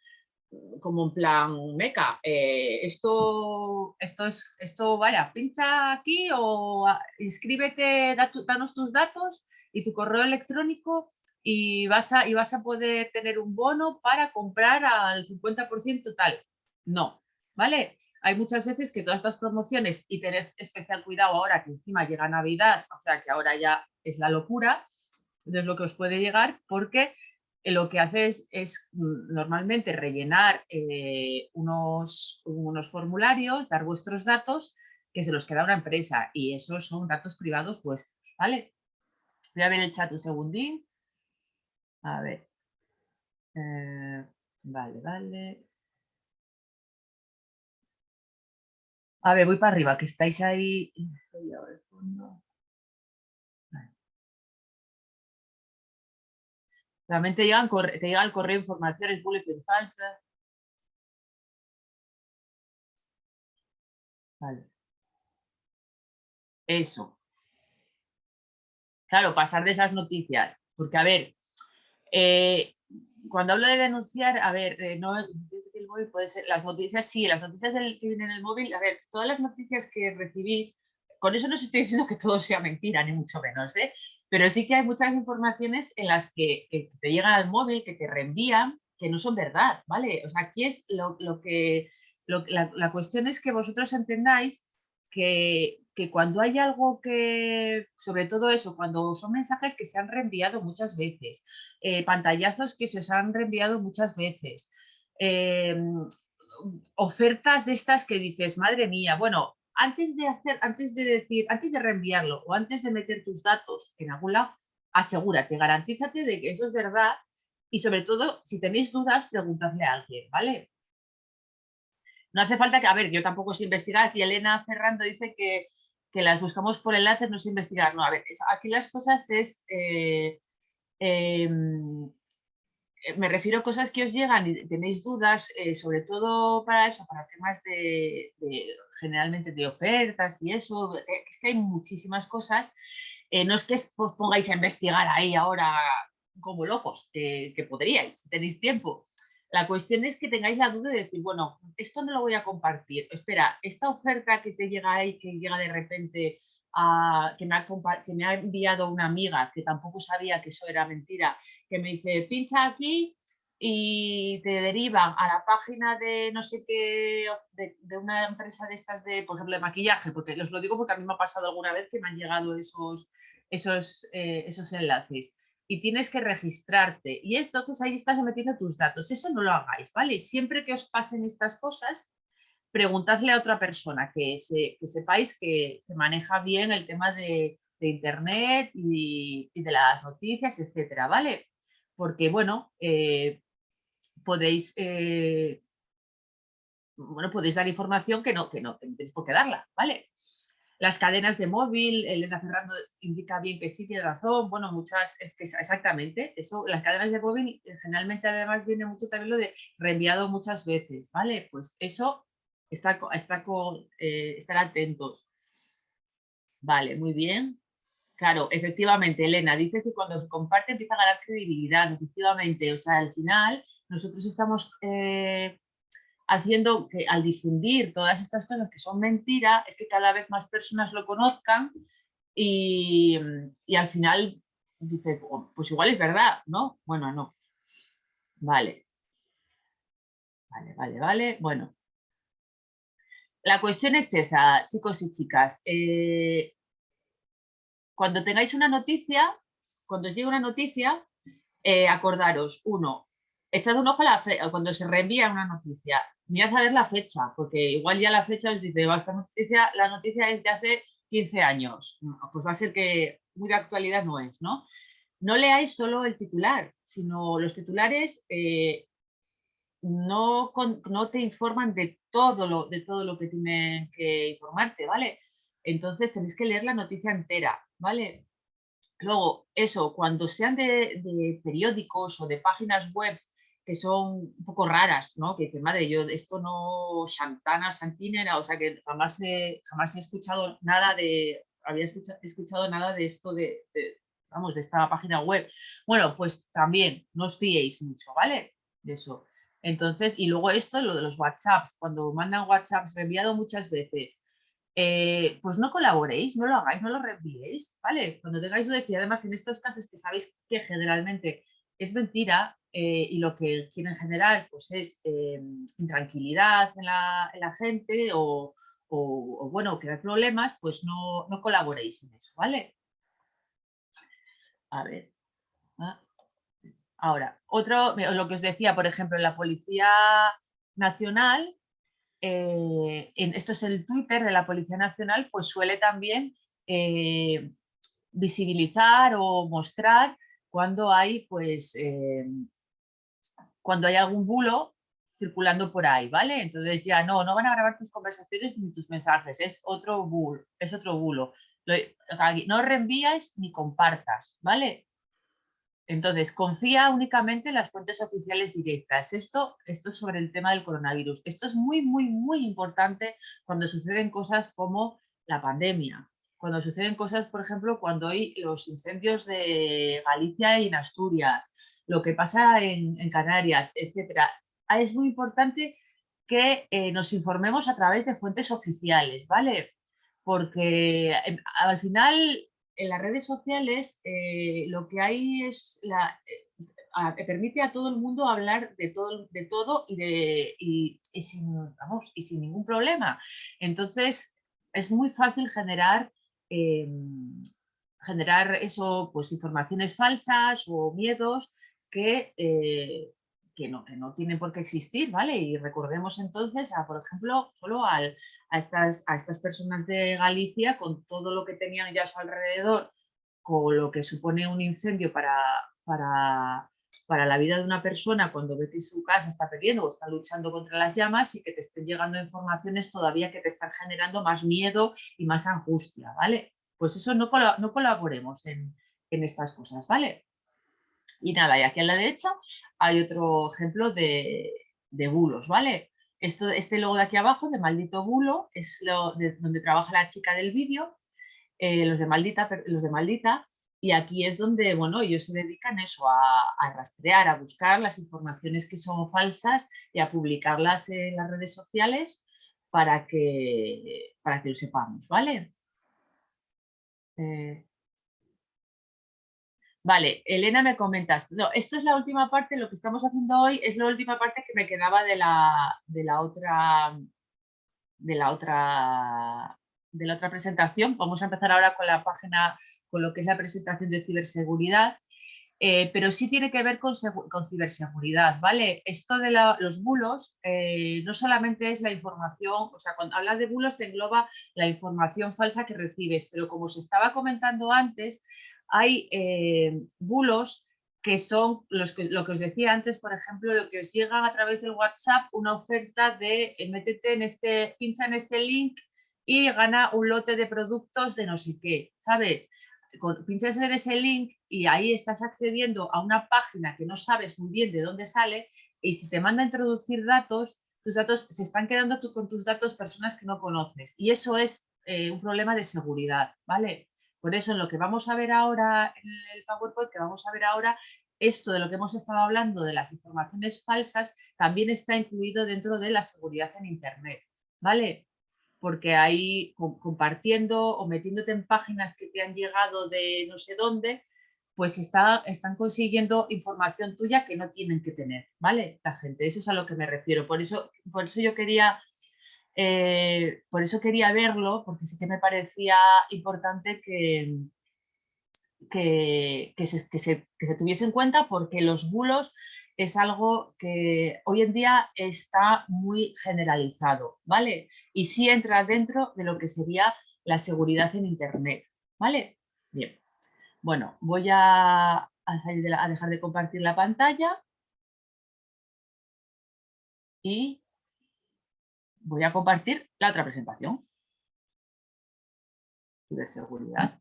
como en plan, meca, eh, esto, esto es, esto, vaya, pincha aquí o a- inscríbete, danos tus datos y tu correo electrónico y vas a, y vas a poder tener un bono para comprar al 50% tal. No, ¿vale? Hay muchas veces que todas estas promociones y tener especial cuidado ahora que encima llega Navidad, o sea que ahora ya es la locura, es lo que os puede llegar porque lo que haces es mm, normalmente rellenar eh, unos, unos formularios, dar vuestros datos que se los queda una empresa y esos son datos privados vuestros, ¿vale? Voy a ver el chat un segundín. A ver. Eh, vale, vale. A ver, voy para arriba, que estáis ahí. También te llegan, te llega el correo informaciones, bulletin falsas. Vale. Eso. Claro, pasar de esas noticias. Porque, a ver, eh, cuando hablo de denunciar, a ver, eh, no el móvil puede ser, las noticias, sí, las noticias del, que vienen en el móvil, a ver, todas las noticias que recibís, con eso no os estoy diciendo que todo sea mentira, ni mucho menos, ¿eh? Pero sí que hay muchas informaciones en las que, te llegan al móvil, que te reenvían, que no son verdad, ¿vale? O sea, aquí es lo, que, la, la cuestión es que vosotros entendáis que, que cuando hay algo que, sobre todo eso, cuando son mensajes que se han reenviado muchas veces, eh, pantallazos que se os han reenviado muchas veces, em, ofertas de estas que dices, madre mía, bueno, antes de hacer, antes de decir, antes de reenviarlo o antes de meter tus datos en algún lado, asegúrate, garantízate de que eso es verdad y sobre todo, si tenéis dudas, preguntadle a alguien, ¿vale? No hace falta que, a ver, yo tampoco sé investigar, aquí Elena Ferrando dice que que las buscamos por enlaces, no es investigar. No, a ver, aquí las cosas es... Eh, em, me refiero a cosas que os llegan y tenéis dudas, eh, sobre todo para eso, para temas de, generalmente de ofertas y eso, es que hay muchísimas cosas. no es que os pongáis a investigar ahí ahora como locos, que, que podríais, si tenéis tiempo, la cuestión es que tengáis la duda de decir, bueno, esto no lo voy a compartir. Espera, esta oferta que te llega ahí, que llega de repente, a, que, me ha, que me ha enviado una amiga que tampoco sabía que eso era mentira, que me dice, pincha aquí y te derivan a la página de no sé qué, de, una empresa de estas de, por ejemplo, de maquillaje, porque os lo digo porque a mí me ha pasado alguna vez que me han llegado esos, esos, eh, esos enlaces y tienes que registrarte. Y entonces ahí estás metiendo tus datos. Eso no lo hagáis, ¿vale? Siempre que os pasen estas cosas, preguntadle a otra persona que, que sepáis que, maneja bien el tema de, internet y, de las noticias, etcétera, ¿vale? Porque, bueno, eh, podéis... Eh, bueno, podéis dar información que no, que no, tenéis por qué darla, ¿vale? Las cadenas de móvil, Elena Ferrando indica bien que sí tiene razón, bueno, muchas, es que exactamente, eso, las cadenas de móvil eh, generalmente además viene mucho también lo de reenviado muchas veces, ¿vale? Pues eso, está, está estar atentos. Vale, muy bien. Claro, efectivamente, Elena, dices que cuando se comparte empieza a ganar credibilidad, efectivamente, o sea, al final nosotros estamos eh, haciendo que al difundir todas estas cosas que son mentira, es que cada vez más personas lo conozcan y, al final dice, oh, pues igual es verdad, ¿no? Bueno, no. Vale. Vale, vale, vale. Bueno. La cuestión es esa, chicos y chicas. Eh, cuando tengáis una noticia, cuando os llegue una noticia, eh, acordaros, uno, echad un ojo a la cuando se reenvía una noticia, mirad a ver la fecha, porque igual ya la fecha os dice, esta noticia, la noticia es de hace 15 años, pues va a ser que muy de actualidad no es, ¿no? No leáis solo el titular, sino los titulares eh, no, no te informan de todo, lo, de todo lo que tienen que informarte, ¿vale? Entonces tenéis que leer la noticia entera, ¿vale? Luego, eso, cuando sean de, periódicos o de páginas web que son un poco raras, ¿no? Que, que madre, yo esto no, Santana, Santinera, o sea que jamás he, jamás he escuchado nada de, había escuchado, nada de esto de, vamos, de esta página web. Bueno, pues también no os fiéis mucho, ¿vale? De eso. Entonces, y luego esto, lo de los WhatsApps, cuando mandan WhatsApps reenviado muchas veces, eh, pues no colaboréis, no lo hagáis, no lo reenviéis, ¿vale? Cuando tengáis dudas y además en estos casos que sabéis que generalmente es mentira eh, y lo que quieren generar pues es eh, intranquilidad en la, la gente o, o, o, bueno, crear problemas, pues no, no colaboréis en eso, ¿vale? A ver. ah. Ahora, otro, lo que os decía, por ejemplo, en la Policía Nacional, eh, en, esto es el Twitter de la Policía Nacional, pues suele también eh, visibilizar o mostrar cuando hay, pues, eh, cuando hay algún bulo circulando por ahí, ¿vale? Entonces ya no, no van a grabar tus conversaciones ni tus mensajes, es otro bulo, es otro bulo. Lo, no reenvías ni compartas, ¿vale? Entonces, confía únicamente en las fuentes oficiales directas. Esto, esto es sobre el tema del coronavirus. Esto es muy, muy, muy importante cuando suceden cosas como la pandemia. Cuando suceden cosas, por ejemplo, cuando hay los incendios de Galicia y en Asturias, lo que pasa en, Canarias, etc. Es muy importante que eh, nos informemos a través de fuentes oficiales, ¿vale? Porque eh, al final en las redes sociales eh, lo que hay es eh, a, permite a todo el mundo hablar de todo, de todo y, sin, vamos, y sin ningún problema. Entonces es muy fácil generar, eh, generar eso, pues informaciones falsas o miedos que, eh, que, no, que no tienen por qué existir, ¿vale? Y recordemos entonces, a, por ejemplo, solo a estas, a estas personas de Galicia con todo lo que tenían ya a su alrededor, con lo que supone un incendio para, para, para la vida de una persona cuando ve que su casa está perdiendo o está luchando contra las llamas y que te estén llegando informaciones todavía que te están generando más miedo y más angustia, ¿vale? Pues eso no, no colaboremos en, en estas cosas, ¿vale? Y nada, y aquí a la derecha hay otro ejemplo de, bulos, ¿vale? Esto, este logo de aquí abajo, de Maldito Bulo, es lo de donde trabaja la chica del vídeo, eh, los, de Maldita, los de Maldita, y aquí es donde, bueno, ellos se dedican eso, a, a, rastrear, a buscar las informaciones que son falsas y a publicarlas en las redes sociales para que, para que lo sepamos, ¿vale? Eh, Vale, Elena me comentas. No, esto es la última parte, lo que estamos haciendo hoy es la última parte que me quedaba de la, de la otra de la otra de la otra presentación. Vamos a empezar ahora con la página, con lo que es la presentación de ciberseguridad. Eh, pero sí tiene que ver con, con ciberseguridad, ¿vale? Esto de la, los bulos eh, no solamente es la información, o sea, cuando hablas de bulos te engloba la información falsa que recibes, pero como se estaba comentando antes, hay eh, bulos que son los que, lo que os decía antes, por ejemplo, de que os llegan a través del WhatsApp una oferta de eh, métete en este, pincha en este link y gana un lote de productos de no sé qué, ¿sabes? Pinchas en ese link y ahí estás accediendo a una página que no sabes muy bien de dónde sale y si te manda a introducir datos, tus datos se están quedando tú con tus datos personas que no conoces y eso es eh, un problema de seguridad, ¿vale? Por eso, en lo que vamos a ver ahora, en el PowerPoint que vamos a ver ahora, esto de lo que hemos estado hablando de las informaciones falsas también está incluido dentro de la seguridad en Internet, ¿vale? Porque ahí compartiendo o metiéndote en páginas que te han llegado de no sé dónde, pues está, están consiguiendo información tuya que no tienen que tener, ¿vale? La gente, eso es a lo que me refiero. Por eso, por eso yo quería eh, por eso quería verlo, porque sí que me parecía importante que, que, que, se, que, se, que, se, tuviese en cuenta porque los bulos es algo que hoy en día está muy generalizado, ¿vale? Y sí entra dentro de lo que sería la seguridad en Internet, ¿vale? Bien, bueno, voy a, a, dejar de compartir la pantalla y voy a compartir la otra presentación de seguridad.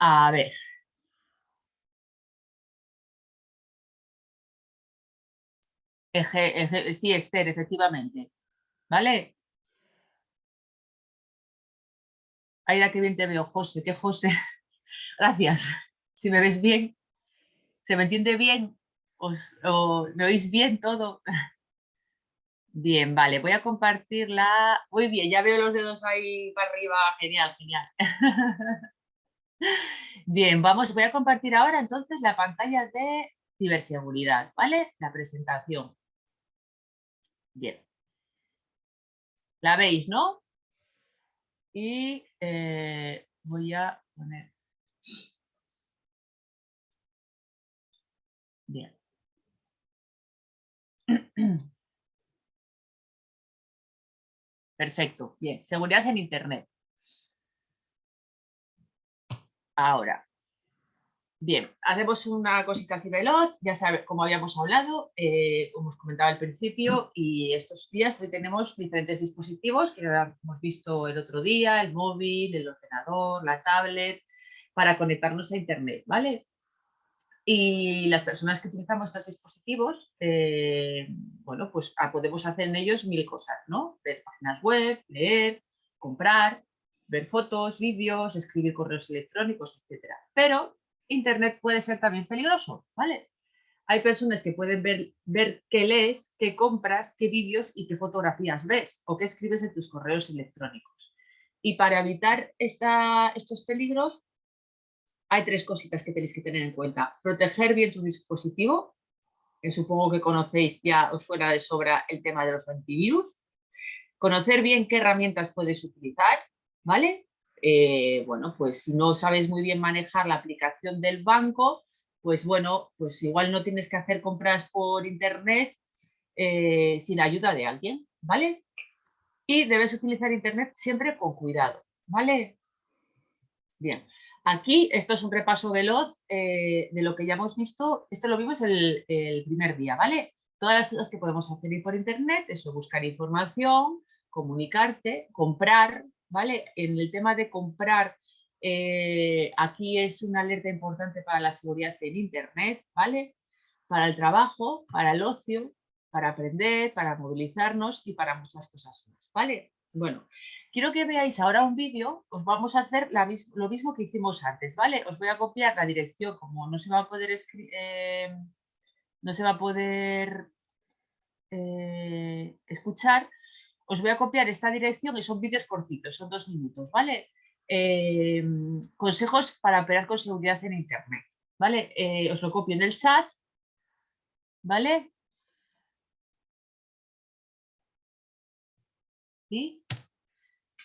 A ver. Sí, Esther, efectivamente. ¿Vale? Aida, qué bien te veo, José, qué José. Gracias. Si me ves bien, ¿se me entiende bien? ¿Os, o ¿Me oís bien todo? Bien, vale, voy a compartirla. Muy bien, ya veo los dedos ahí para arriba. Genial, genial. Bien, vamos, voy a compartir ahora entonces la pantalla de ciberseguridad, ¿vale? La presentación. Bien. La veis, ¿no? Y eh, voy a poner... Bien. Perfecto, bien. Seguridad en Internet. Ahora. Bien, hacemos una cosita así veloz, ya sabes, como habíamos hablado, eh, como os comentaba al principio, y estos días hoy tenemos diferentes dispositivos que hemos visto el otro día, el móvil, el ordenador, la tablet, para conectarnos a Internet, ¿vale? Y las personas que utilizamos estos dispositivos, eh, bueno, pues ah, podemos hacer en ellos mil cosas, ¿no? Ver páginas web, leer, comprar, ver fotos, vídeos, escribir correos electrónicos, etcétera. Pero Internet puede ser también peligroso, ¿vale? Hay personas que pueden ver, ver qué lees, qué compras, qué vídeos y qué fotografías ves o qué escribes en tus correos electrónicos. Y para evitar estos peligros, hay tres cositas que tenéis que tener en cuenta. Proteger bien tu dispositivo, que supongo que conocéis ya, os fuera de sobra el tema de los antivirus. Conocer bien qué herramientas puedes utilizar, ¿vale? Eh, bueno, pues si no sabes muy bien manejar la aplicación del banco, pues bueno, pues igual no tienes que hacer compras por internet eh, sin ayuda de alguien, ¿vale? Y debes utilizar internet siempre con cuidado, ¿vale? Bien, aquí esto es un repaso veloz eh, de lo que ya hemos visto, esto lo vimos el, el primer día, ¿vale? Todas las cosas que podemos hacer por internet, eso, buscar información, comunicarte, comprar, ¿vale? En el tema de comprar, eh, aquí es una alerta importante para la seguridad en Internet, ¿vale? Para el trabajo, para el ocio, para aprender, para movilizarnos y para muchas cosas más, ¿vale? Bueno, quiero que veáis ahora un vídeo, os vamos a hacer lo mismo que hicimos antes, ¿vale? Os voy a copiar la dirección, como no se va a poder escribir, no se va a poder eh, escuchar, os voy a copiar esta dirección y son vídeos cortitos, son dos minutos, ¿vale? Eh, consejos para operar con seguridad en Internet, ¿vale? Eh, os lo copio en el chat, ¿vale? ¿Sí?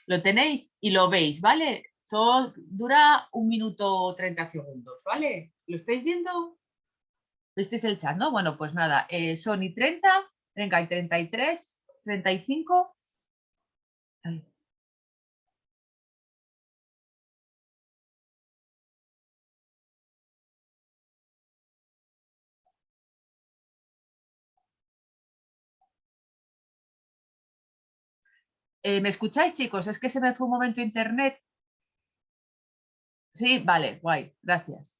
Lo tenéis y lo veis, ¿vale? Son, dura un minuto 30 segundos, ¿vale? ¿Lo estáis viendo? ¿Visteis el chat, no? Bueno, pues nada, eh, son y 30, venga, y 33, 35. Ay. Eh, ¿Me escucháis, chicos? Es que se me fue un momento internet. Sí, vale, guay, gracias.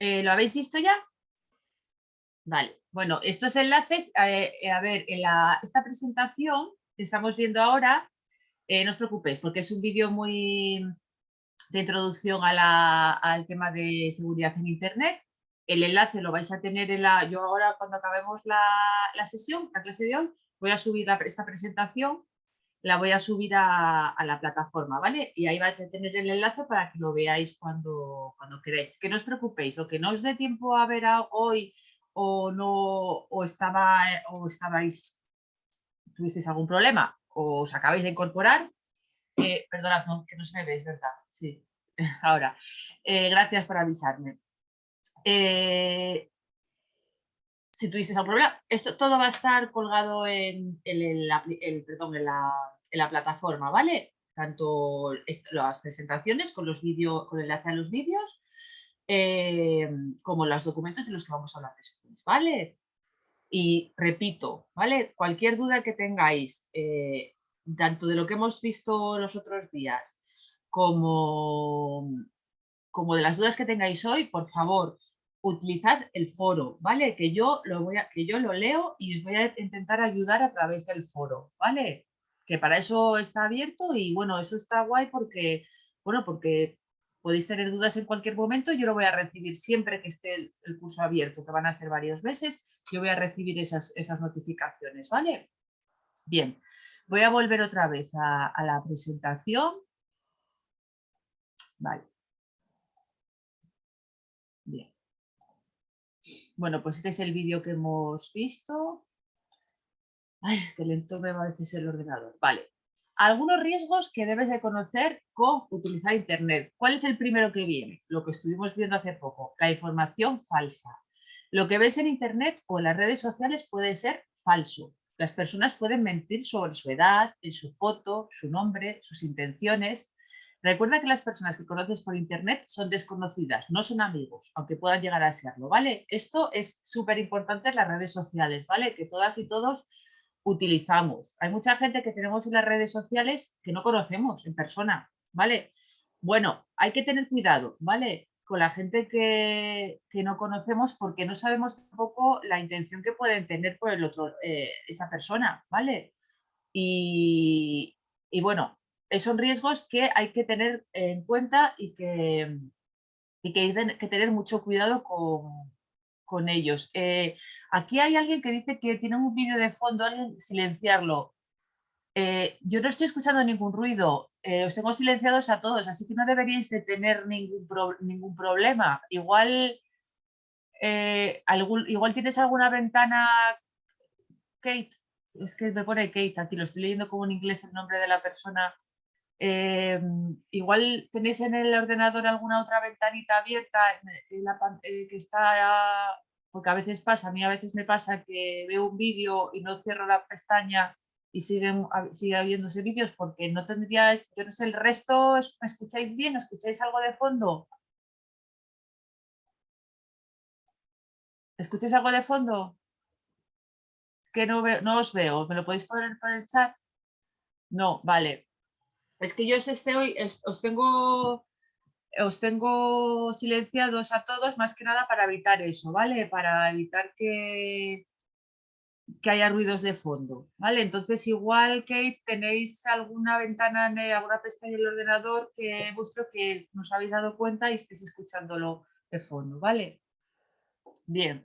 Eh, ¿Lo habéis visto ya? Vale, bueno, estos enlaces, eh, eh, a ver, esta presentación que estamos viendo ahora, no os preocupéis porque es un vídeo muy de introducción al tema de seguridad en Internet. El enlace lo vais a tener en la... Yo ahora cuando acabemos la, sesión, la clase de hoy, voy a subir esta presentación, la voy a subir a, a la plataforma, ¿vale? Y ahí vais a tener el enlace para que lo veáis cuando, cuando queráis. Que no os preocupéis, lo que no os dé tiempo a ver hoy o no o estaba o estabais tuvisteis algún problema o os acabáis de incorporar eh, perdonad que no se me veis verdad sí ahora Eh, gracias por avisarme Eh, si tuvisteis algún problema esto todo va a estar colgado en, la, plataforma vale tanto las presentaciones con los vídeos con el enlace a los vídeos eh, como los documentos de los que vamos a hablar después, ¿vale? Y repito, ¿vale? Cualquier duda que tengáis, eh, tanto de lo que hemos visto los otros días, como de las dudas que tengáis hoy, por favor, utilizad el foro, ¿vale? Que yo lo voy a, que yo lo leo y os voy a intentar ayudar a través del foro, ¿vale? Que para eso está abierto y bueno, eso está guay porque, bueno, porque podéis tener dudas en cualquier momento, yo lo voy a recibir siempre que esté el, curso abierto, que van a ser varios meses, yo voy a recibir esas, esas notificaciones, ¿vale? Bien, voy a volver otra vez a, a la presentación. Vale. Bien. Bueno, pues este es el vídeo que hemos visto. Ay, qué lento me va a veces el ordenador. Vale. Algunos riesgos que debes de conocer con utilizar Internet. ¿Cuál es el primero que viene? Lo que estuvimos viendo hace poco, la información falsa. Lo que ves en Internet o en las redes sociales puede ser falso. Las personas pueden mentir sobre su edad, en su foto, su nombre, sus intenciones. Recuerda que las personas que conoces por Internet son desconocidas, no son amigos, aunque puedan llegar a serlo, ¿vale? Esto es súper importante en las redes sociales, ¿vale? Que todas y todos utilizamos. Hay mucha gente que tenemos en las redes sociales que no conocemos en persona, ¿vale? Bueno, hay que tener cuidado, ¿vale? Con la gente que, que no conocemos porque no sabemos tampoco la intención que pueden tener por el otro, eh, esa persona, ¿vale? Y, y bueno, son riesgos que hay que tener en cuenta y que, y que hay que tener mucho cuidado con, con ellos. Eh, aquí hay alguien que dice que tiene un vídeo de fondo, alguien silenciarlo. Eh, yo no estoy escuchando ningún ruido, eh, os tengo silenciados a todos, así que no deberíais de tener ningún, ningún problema. Igual, eh, algún, igual tienes alguna ventana, Kate, es que me pone Kate aquí, lo estoy leyendo como en inglés el nombre de la persona. Eh, igual tenéis en el ordenador alguna otra ventanita abierta pan- eh, que está, porque a veces pasa, a mí a veces me pasa que veo un vídeo y no cierro la pestaña y siguen, sigue habiéndose vídeos porque no tendríais, yo no sé, el resto, ¿es- ¿me escucháis bien? ¿Escucháis algo de fondo? ¿Escucháis algo de fondo? Que no, veo, no os veo, ¿me lo podéis poner por el chat? No, vale. Es que yo os estoy, es- os tengo, os tengo silenciados a todos más que nada para evitar eso, ¿vale? Para evitar que, que haya ruidos de fondo, ¿vale? Entonces igual que tenéis alguna ventana, en alguna pestaña en el ordenador que vuestro que nos habéis dado cuenta y estéis escuchándolo de fondo, ¿vale? Bien.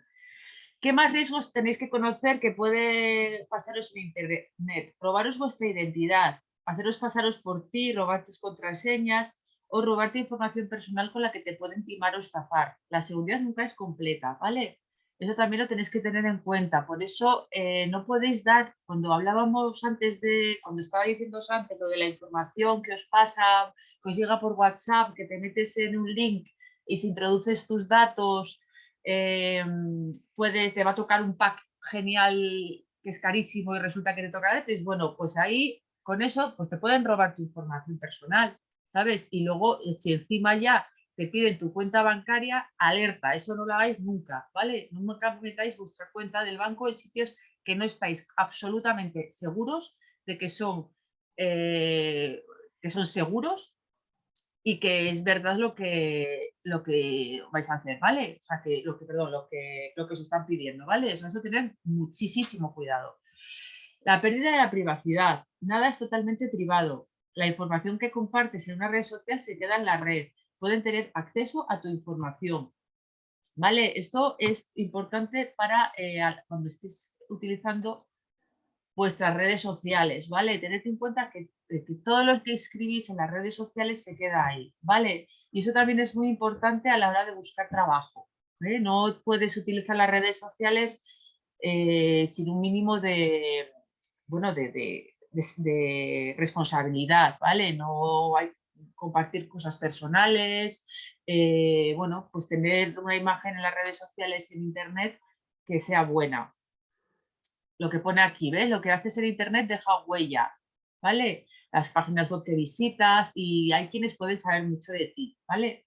¿Qué más riesgos tenéis que conocer que puede pasaros en Internet? Robaros vuestra identidad, haceros pasaros por ti, robar tus contraseñas o robarte información personal con la que te pueden timar o estafar. La seguridad nunca es completa, ¿vale? Eso también lo tenéis que tener en cuenta. Por eso eh, no podéis dar, cuando hablábamos antes de, cuando estaba diciendo antes lo de la información que os pasa, que os llega por WhatsApp, que te metes en un link y si introduces tus datos, eh, puedes, te va a tocar un pack genial que es carísimo y resulta que te toca gratis, bueno, pues ahí con eso pues te pueden robar tu información personal, ¿sabes? Y luego eh, si encima ya te piden tu cuenta bancaria, alerta, eso no lo hagáis nunca, ¿vale? Nunca metáis vuestra cuenta del banco en sitios que no estáis absolutamente seguros de que son, eh, que son seguros y que es verdad lo que, lo que vais a hacer, ¿vale? O sea, que lo que, perdón, lo que, lo que os están pidiendo, ¿vale? O sea, eso tener muchísimo cuidado. La pérdida de la privacidad. Nada es totalmente privado. La información que compartes en una red social se queda en la red. Pueden tener acceso a tu información. ¿Vale? Esto es importante para eh, cuando estés utilizando vuestras redes sociales, ¿vale? Tened en cuenta que, que, todo lo que escribís en las redes sociales se queda ahí, ¿vale? Y eso también es muy importante a la hora de buscar trabajo. ¿eh? No puedes utilizar las redes sociales eh, sin un mínimo de, bueno, de, de, de, responsabilidad, ¿vale? No hay compartir cosas personales, eh, bueno, pues tener una imagen en las redes sociales y en internet que sea buena, lo que pone aquí, ¿ves? Lo que haces en internet deja huella, ¿vale? Las páginas web que visitas y hay quienes pueden saber mucho de ti, ¿vale?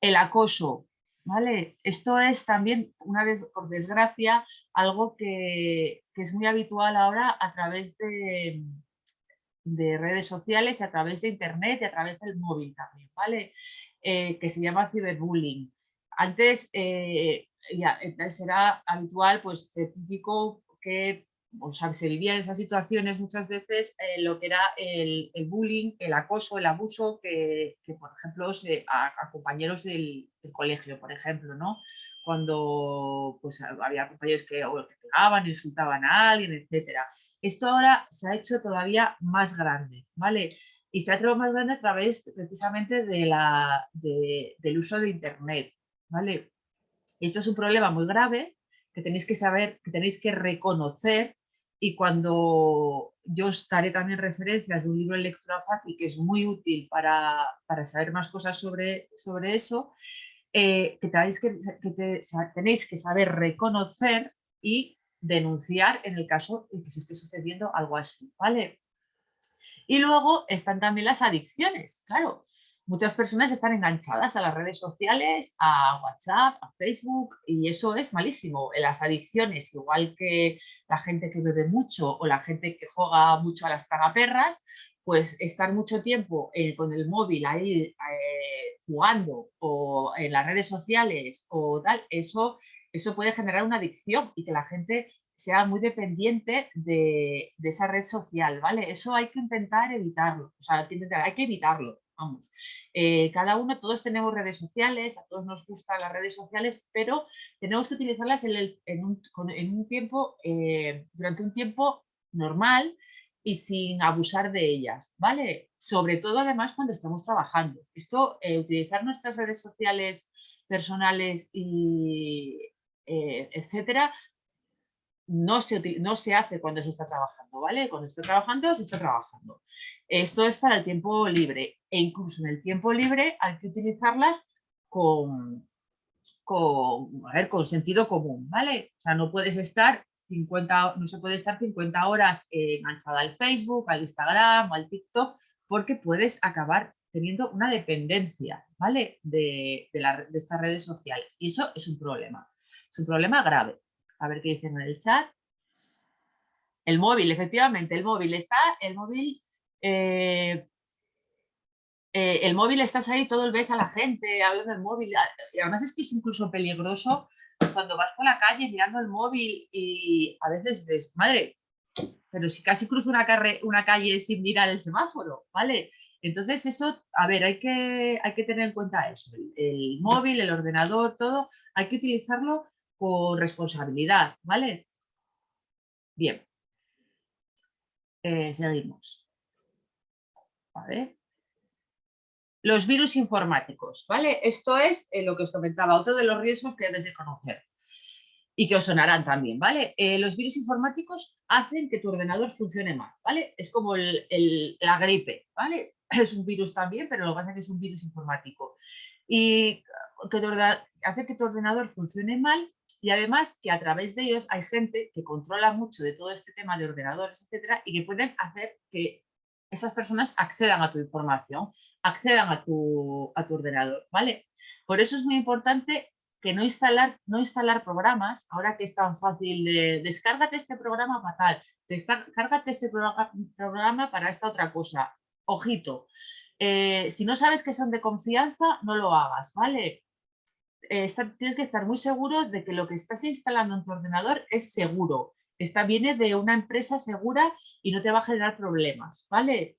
El acoso, ¿vale? Esto es también, una vez por desgracia, algo que, que, es muy habitual ahora a través de, de, redes sociales y a través de internet y a través del móvil también, ¿vale? Eh, que se llama ciberbullying. Antes eh, ya, será habitual, pues típico que o sea, se vivía en esas situaciones muchas veces eh, lo que era el, el, bullying, el acoso, el abuso que, que por ejemplo, a, compañeros del, colegio, por ejemplo, ¿no? Cuando pues, había compañeros que, o que pegaban, insultaban a alguien, etcétera. Esto ahora se ha hecho todavía más grande, ¿vale? Y se ha hecho más grande a través precisamente del uso de Internet, ¿vale? Esto es un problema muy grave que tenéis que saber, que tenéis que reconocer y cuando yo os daré también referencias de un libro de lectura fácil que es muy útil para, para saber más cosas sobre, sobre eso, eh, que, tenéis que, que te, tenéis que saber reconocer y denunciar en el caso en que se esté sucediendo algo así, ¿vale? Y luego están también las adicciones, claro, muchas personas están enganchadas a las redes sociales, a WhatsApp, a Facebook y eso es malísimo. Las adicciones, igual que la gente que bebe mucho o la gente que juega mucho a las tragaperras, pues estar mucho tiempo eh, con el móvil ahí eh, jugando o en las redes sociales o tal, eso, eso puede generar una adicción y que la gente sea muy dependiente de, de esa red social, ¿vale? Eso hay que intentar evitarlo, o sea, hay que, intentar, hay que evitarlo vamos. Eh, cada uno, todos tenemos redes sociales, a todos nos gustan las redes sociales, pero tenemos que utilizarlas en, un, tiempo, eh, durante un tiempo normal y sin abusar de ellas, ¿vale? Sobre todo además cuando estamos trabajando. Esto, eh, utilizar nuestras redes sociales personales y etcétera, no se, no se hace cuando se está trabajando, ¿vale? Cuando está trabajando, se está trabajando. Esto es para el tiempo libre e incluso en el tiempo libre hay que utilizarlas con, con, a ver, con sentido común, ¿vale? O sea, no puedes estar 50, no se puede estar 50 horas enganchada al Facebook, al Instagram o al TikTok porque puedes acabar teniendo una dependencia, ¿vale? De, de estas redes sociales y eso es un problema, es un problema grave. A ver qué dicen en el chat. El móvil, efectivamente, el móvil está, el móvil, eh, eh, el móvil estás ahí, todo el ves a la gente, hablando del móvil, y además es que es incluso peligroso cuando vas por la calle mirando el móvil y a veces dices, madre, pero si casi cruzo una, una calle sin mirar el semáforo, ¿vale? Entonces eso, a ver, hay que, hay que tener en cuenta eso, el móvil, el ordenador, todo, hay que utilizarlo con responsabilidad, ¿vale? Bien. Eh, seguimos. ¿Vale? Los virus informáticos, ¿vale? Esto es eh, lo que os comentaba, otro de los riesgos que debes de conocer y que os sonarán también, ¿vale? Eh, los virus informáticos hacen que tu ordenador funcione mal, ¿vale? Es como la gripe, ¿vale? Es un virus también, pero lo que pasa es que es un virus informático. Y que hace que tu ordenador funcione mal y además que a través de ellos hay gente que controla mucho de todo este tema de ordenadores, etcétera, y que pueden hacer que esas personas accedan a tu información, accedan a tu, a tu ordenador, ¿vale? Por eso es muy importante que no instalar, no instalar programas, ahora que es tan fácil de descárgate este programa para tal, descárgate este programa para esta otra cosa. Ojito, Eh, si no sabes que son de confianza, no lo hagas, ¿vale? Eh, tienes que estar muy seguro de que lo que estás instalando en tu ordenador es seguro. Está, viene de una empresa segura y no te va a generar problemas, ¿vale?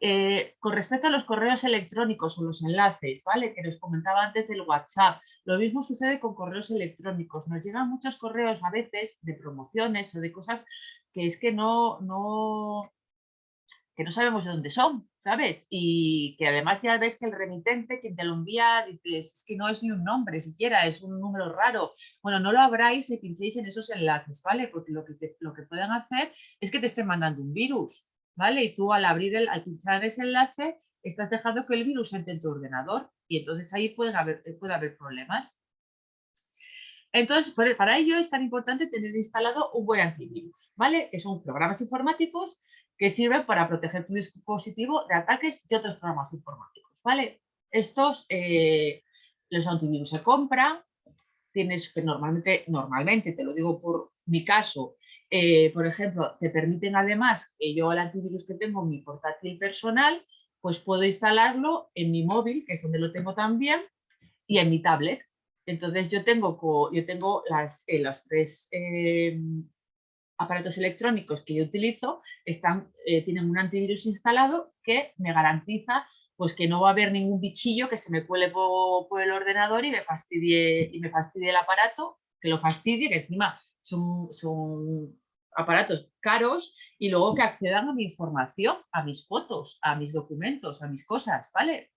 Eh, con respecto a los correos electrónicos o los enlaces, ¿vale? Que nos comentaba antes del WhatsApp, lo mismo sucede con correos electrónicos. Nos llegan muchos correos a veces de promociones o de cosas que es que no, no, que no sabemos de dónde son, ¿sabes? Y que además ya ves que el remitente, quien te lo envía, dices, es que no es ni un nombre siquiera, es un número raro. Bueno, no lo abráis ni pinchéis en esos enlaces, ¿vale? Porque lo que, lo que pueden hacer es que te estén mandando un virus, ¿vale? Y tú al abrir, el, al pinchar ese enlace, estás dejando que el virus entre en tu ordenador y entonces ahí pueden haber, puede haber problemas. Entonces, por- para ello es tan importante tener instalado un buen antivirus, ¿vale? Que son programas informáticos que sirven para proteger tu dispositivo de ataques de otros programas informáticos, ¿vale? Estos, eh, los antivirus se compran, tienes que normalmente, normalmente, te lo digo por mi caso, eh, por ejemplo, te permiten además que yo el antivirus que tengo en mi portátil personal, pues puedo instalarlo en mi móvil, que es donde lo tengo también, y en mi tablet. Entonces yo tengo, yo tengo las, eh, los tres aparatos electrónicos que yo utilizo, están, eh, tienen un antivirus instalado que me garantiza pues que no va a haber ningún bichillo que se me cuele po- por, el ordenador y me fastidie, y me fastidie el aparato, que lo fastidie, que encima son, son aparatos caros y luego que accedan a mi información, a mis fotos, a mis documentos, a mis cosas, ¿vale?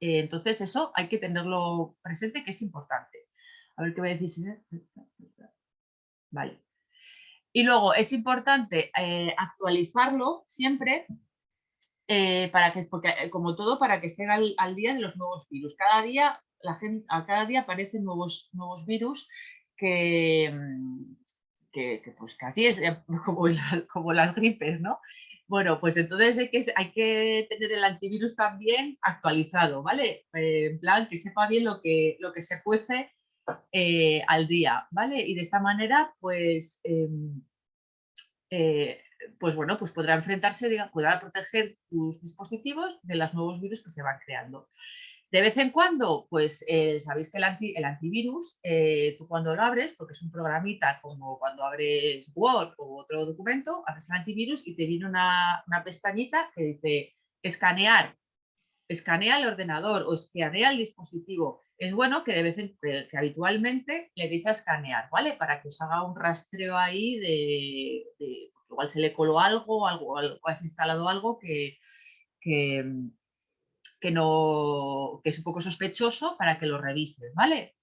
Eh, entonces eso hay que tenerlo presente que es importante. A ver qué me decís. Vale. Y luego es importante eh, actualizarlo siempre eh, para que, porque, eh, como todo, para que estén al, día de los nuevos virus. Cada día, a cada día aparecen nuevos, nuevos virus que, mm, que, pues casi es como, como las gripes, ¿no? Bueno, pues entonces hay que, hay que tener el antivirus también actualizado, ¿vale? En plan, que sepa bien lo que, lo que se cuece eh, al día, ¿vale? Y de esta manera, pues, em, eh, pues bueno, pues podrá enfrentarse, diga- podrá proteger tus dispositivos de los nuevos virus que se van creando. De vez en cuando, pues eh, sabéis que el, anti- el antivirus, tú cuando lo abres, porque es un programita como cuando abres Word o otro documento, abres el antivirus y te viene una, una pestañita que dice escanear, escanea el ordenador o escanea el dispositivo. Es bueno que de vez en que, habitualmente le deis a escanear, ¿vale? Para que os haga un rastreo ahí de, de- igual se le coló algo, algo, algo has instalado algo que, que, que no, que es un poco sospechoso para que lo revises, ¿vale?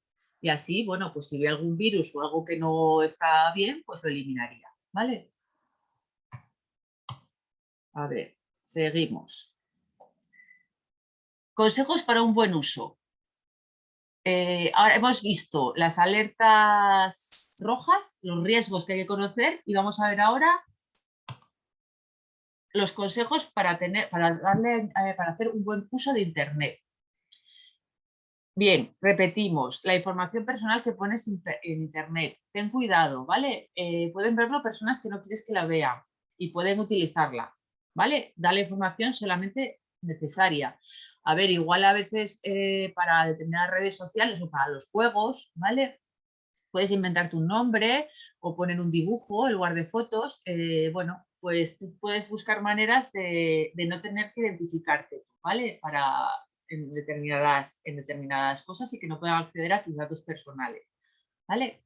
Y así, bueno, pues si ve algún virus o algo que no está bien, pues lo eliminaría, ¿vale? A ver, seguimos. Consejos para un buen uso. Eh, ahora hemos visto las alertas rojas, los riesgos que hay que conocer y vamos a ver ahora los consejos para, tener, para, darle, eh, para hacer un buen uso de Internet. Bien, repetimos, la información personal que pones en Internet, ten cuidado, ¿vale? Eh, pueden verlo personas que no quieres que la vean y pueden utilizarla, ¿vale? Da la información solamente necesaria. A ver, igual a veces eh, para determinadas redes sociales o para los juegos, ¿vale? Puedes inventarte un nombre o poner un dibujo en lugar de fotos. eh, bueno, pues puedes buscar maneras de, no tener que identificarte, ¿vale? Para en determinadas, en determinadas cosas y que no puedan acceder a tus datos personales, ¿vale?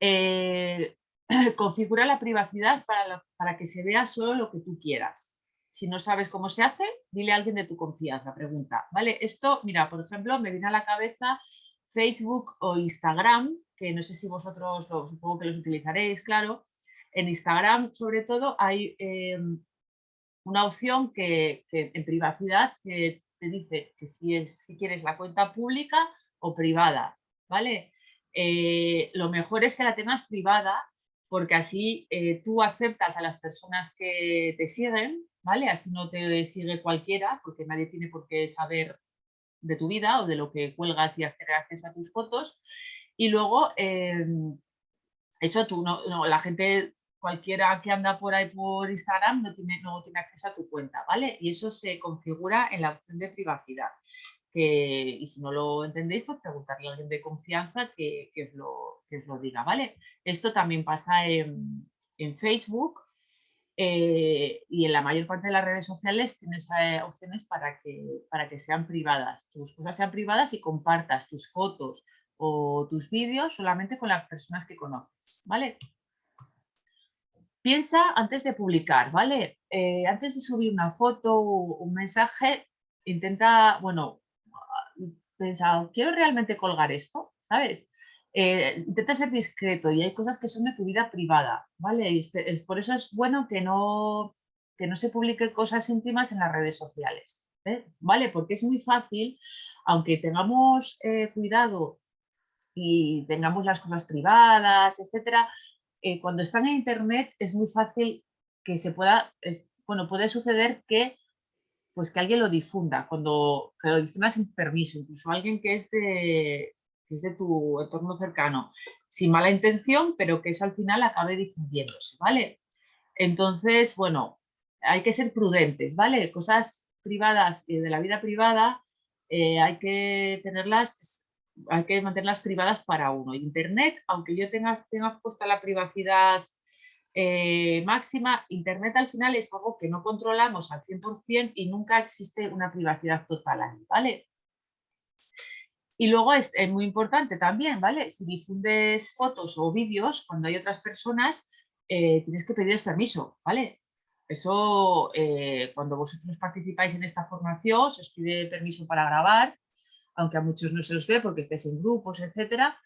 Eh, configura la privacidad para, para que se vea solo lo que tú quieras. Si no sabes cómo se hace, dile a alguien de tu confianza, pregunta. ¿Vale? Esto, mira, por ejemplo, me viene a la cabeza Facebook o Instagram, que no sé si vosotros, supongo que los utilizaréis, claro. En Instagram, sobre todo, hay eh, una opción que, en privacidad que te dice que si quieres la cuenta pública o privada, ¿vale? Eh, lo mejor es que la tengas privada porque así eh, tú aceptas a las personas que te siguen, ¿vale? Así no te sigue cualquiera, porque nadie tiene por qué saber de tu vida o de lo que cuelgas y hacer acceso a tus fotos. Y luego, eh, eso tú no, no, la gente cualquiera que anda por ahí por Instagram no tiene, no tiene acceso a tu cuenta, ¿vale? Y eso se configura en la opción de privacidad. Que, y si no lo entendéis, pues preguntarle a alguien de confianza que, que os, lo, que os lo diga, ¿vale? Esto también pasa en, en Facebook eh, y en la mayor parte de las redes sociales tienes eh, opciones para que, para que sean privadas. Tus cosas sean privadas y compartas tus fotos o tus vídeos solamente con las personas que conoces, ¿vale? Piensa antes de publicar, ¿vale? Eh, antes de subir una foto o un mensaje, intenta, bueno, pensa, ¿quiero realmente colgar esto? ¿Sabes? Eh, intenta ser discreto y hay cosas que son de tu vida privada, ¿vale? Por eso es bueno que no, que no se publiquen cosas íntimas en las redes sociales, ¿eh? ¿vale? Porque es muy fácil, aunque tengamos eh, cuidado y tengamos las cosas privadas, etcétera, cuando están en internet es muy fácil que se pueda, bueno, puede suceder que pues que alguien lo difunda, cuando que lo difunda sin permiso, incluso alguien que es de, que es de tu entorno cercano, sin mala intención, pero que eso al final acabe difundiéndose, ¿vale? Entonces, bueno, hay que ser prudentes, ¿vale? Cosas privadas y de la vida privada eh, hay que tenerlas, hay que mantenerlas privadas para uno. Internet, aunque yo tenga, tenga puesta la privacidad eh, máxima, Internet al final es algo que no controlamos al 100% y nunca existe una privacidad total ahí, ¿vale? Y luego es, muy importante también, ¿vale? Si difundes fotos o vídeos cuando hay otras personas, eh, tienes que pedirles permiso, ¿vale? Eso, eh, cuando vosotros participáis en esta formación, se os pide permiso para grabar, aunque a muchos no se los ve porque estéis en grupos, etcétera,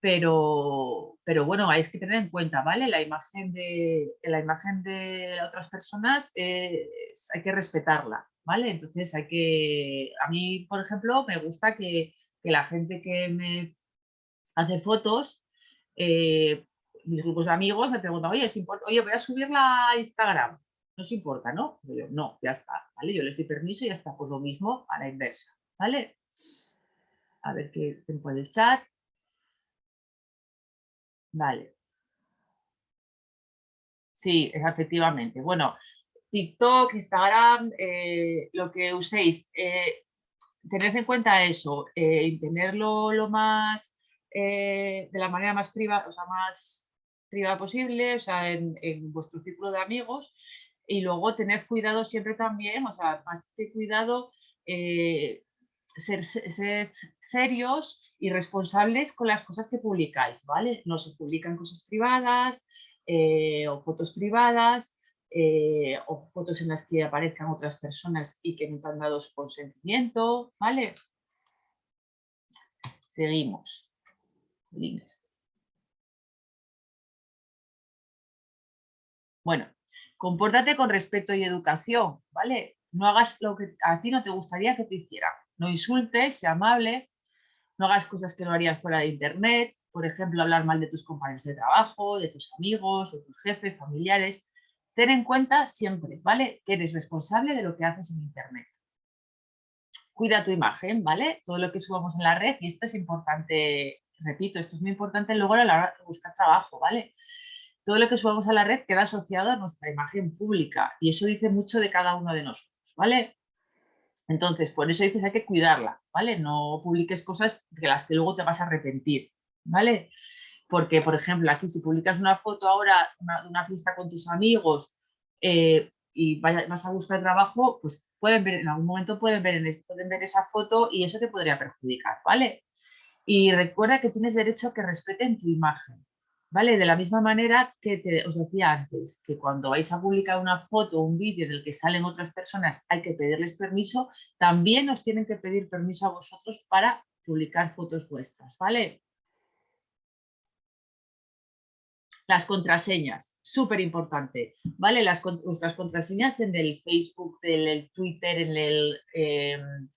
pero, pero bueno, hay que tener en cuenta, ¿vale? La imagen de, la imagen de otras personas eh, hay que respetarla, ¿vale? Entonces hay que, a mí, por ejemplo, me gusta que, que la gente que me hace fotos, eh, mis grupos de amigos me preguntan, oye, ¿es oye, voy a subirla a Instagram, no os importa, ¿no? Yo, no, ya está, ¿vale? Yo les doy permiso y ya está, pues lo mismo a la inversa, ¿vale? A ver qué tiempo en el chat. Vale. Sí, efectivamente. Bueno, TikTok, Instagram, eh, lo que uséis, eh, tened en cuenta eso, eh, y tenerlo lo más, eh, de la manera más privada, o sea, más privada posible, o sea, en, vuestro círculo de amigos, y luego tened cuidado siempre también, o sea, más que cuidado, eh, ser, se- ser serios y responsables con las cosas que publicáis, ¿vale? No se publican cosas privadas eh, o fotos privadas eh, o fotos en las que aparezcan otras personas y que no te han dado su consentimiento, ¿vale? Seguimos. Bueno, compórtate con respeto y educación, ¿vale? No hagas lo que a ti no te gustaría que te hicieran. No insultes, sea amable, no hagas cosas que no harías fuera de internet, por ejemplo, hablar mal de tus compañeros de trabajo, de tus amigos, de tus jefes, familiares. Ten en cuenta siempre, ¿vale? Que eres responsable de lo que haces en internet. Cuida tu imagen, ¿vale? Todo lo que subamos en la red, y esto es importante, repito, esto es muy importante luego a la hora de buscar trabajo, ¿vale? Todo lo que subamos a la red queda asociado a nuestra imagen pública y eso dice mucho de cada uno de nosotros, ¿vale? Entonces, por eso dices hay que cuidarla, ¿vale? No publiques cosas de las que luego te vas a arrepentir, ¿vale? Porque, por ejemplo, aquí si publicas una foto ahora de una fiesta con tus amigos eh, y vaya- vas a buscar trabajo, pues pueden ver, en algún momento pueden ver, pueden ver esa foto y eso te podría perjudicar, ¿vale? Y recuerda que tienes derecho a que respeten tu imagen, ¿vale? De la misma manera que te, os decía antes, que cuando vais a publicar una foto o un vídeo del que salen otras personas hay que pedirles permiso, también os tienen que pedir permiso a vosotros para publicar fotos vuestras, ¿vale? Las contraseñas, súper importante, ¿vale? Las, vuestras contraseñas en el Facebook, en el Twitter, en el em,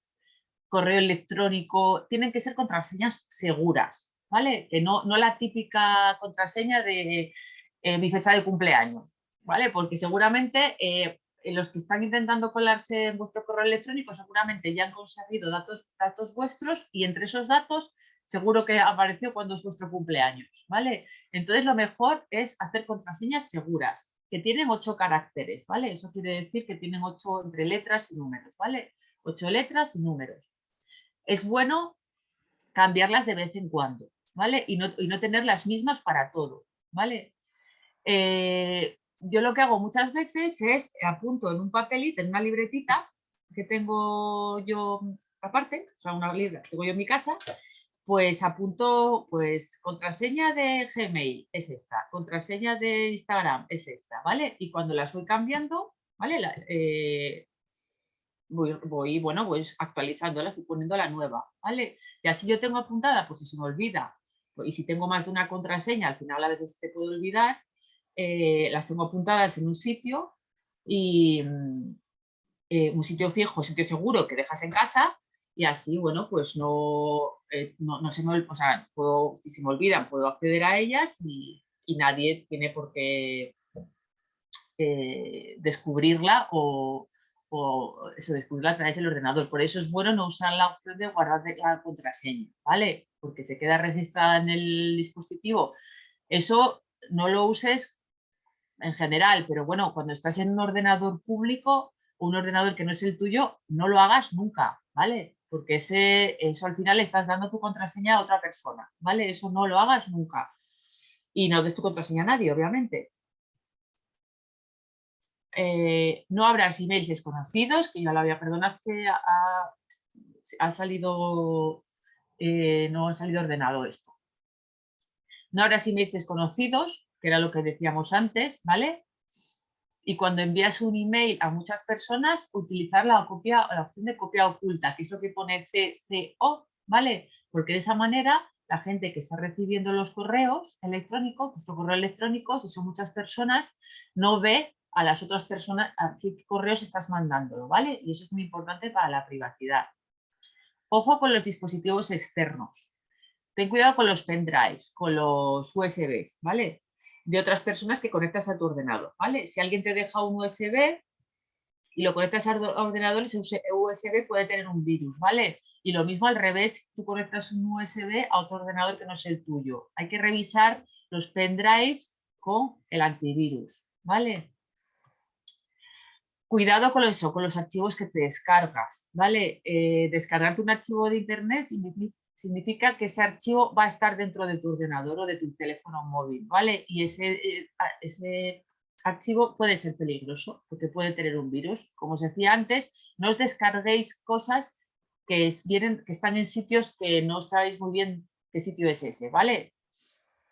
correo electrónico, tienen que ser contraseñas seguras, ¿vale? Que no, no la típica contraseña de eh, mi fecha de cumpleaños, ¿vale? Porque seguramente eh, los que están intentando colarse en vuestro correo electrónico seguramente ya han conseguido datos, datos vuestros y entre esos datos seguro que apareció cuando es vuestro cumpleaños, ¿vale? Entonces lo mejor es hacer contraseñas seguras, que tienen ocho caracteres, ¿vale? Eso quiere decir que tienen ocho entre letras y números, ¿vale? Ocho letras y números. Es bueno cambiarlas de vez en cuando, ¿vale? Y no, y no tener las mismas para todo, ¿vale? Eh, yo lo que hago muchas veces es apunto en un papelito, en una libretita que tengo yo aparte, o sea, una libra que tengo yo en mi casa, pues apunto, pues contraseña de Gmail es esta, contraseña de Instagram es esta, ¿vale? Y cuando las voy cambiando, ¿vale? La- eh, voy, voy, bueno, voy actualizándolas y poniendo la nueva, ¿vale? Y así yo tengo apuntada, pues si se me olvida, y si tengo más de una contraseña, al final a veces te puedo olvidar, eh, las tengo apuntadas en un sitio y mm, eh, un sitio fijo, sitio seguro que dejas en casa y así, bueno, pues no, eh, no, no se me, o si se me olvidan, puedo acceder a ellas y, nadie tiene por qué descubrirla o, o descubrirla a través del ordenador. Por eso es bueno no usar la opción de guardar la contraseña, ¿vale? Porque se queda registrada en el dispositivo. Eso no lo uses en general, pero bueno, cuando estás en un ordenador público, un ordenador que no es el tuyo, no lo hagas nunca, ¿vale? Porque ese, eso al final le estás dando tu contraseña a otra persona, ¿vale? Eso no lo hagas nunca. Y no des tu contraseña a nadie, obviamente. Eh, no abras emails desconocidos, que ya lo había, perdonad que ha, salido, eh, no ha salido ordenado esto. No abras emails desconocidos, que era lo que decíamos antes, ¿vale? Y cuando envías un email a muchas personas, utilizar la, copia, la opción de copia oculta, que es lo que pone CCO, ¿vale? Porque de esa manera la gente que está recibiendo los correos electrónicos, vuestro correo electrónico, si son muchas personas, no ve a las otras personas a qué correos estás mandándolo, ¿vale? Y eso es muy importante para la privacidad. Ojo con los dispositivos externos. Ten cuidado con los pendrives, con los USBs, ¿vale? De otras personas que conectas a tu ordenador, ¿vale? Si alguien te deja un USB y lo conectas al ordenador, ese USB puede tener un virus, ¿vale? Y lo mismo al revés, tú conectas un USB a otro ordenador que no es el tuyo. Hay que revisar los pendrives con el antivirus, ¿vale? Cuidado con eso, con los archivos que te descargas, ¿vale? Eh, descargarte un archivo de internet significa, que ese archivo va a estar dentro de tu ordenador o de tu teléfono móvil, ¿vale? Y ese, eh, ese archivo puede ser peligroso porque puede tener un virus. Como os decía antes, no os descarguéis cosas que, vienen, que están en sitios que no sabéis muy bien qué sitio es ese, ¿vale?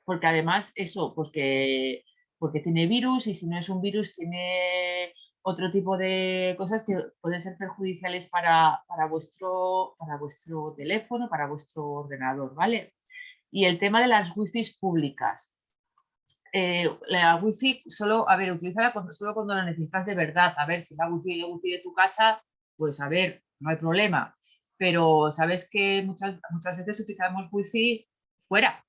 Porque además eso, pues que, porque tiene virus y si no es un virus tiene otro tipo de cosas que pueden ser perjudiciales para, para, vuestro, para vuestro teléfono, para vuestro ordenador, ¿vale? Y el tema de las wifi públicas. Eh, la wifi solo, a ver, utilízala solo cuando la necesitas de verdad. A ver, si la wifi, la wifi de tu casa, pues a ver, no hay problema. Pero sabes que muchas, muchas veces utilizamos wifi fuera,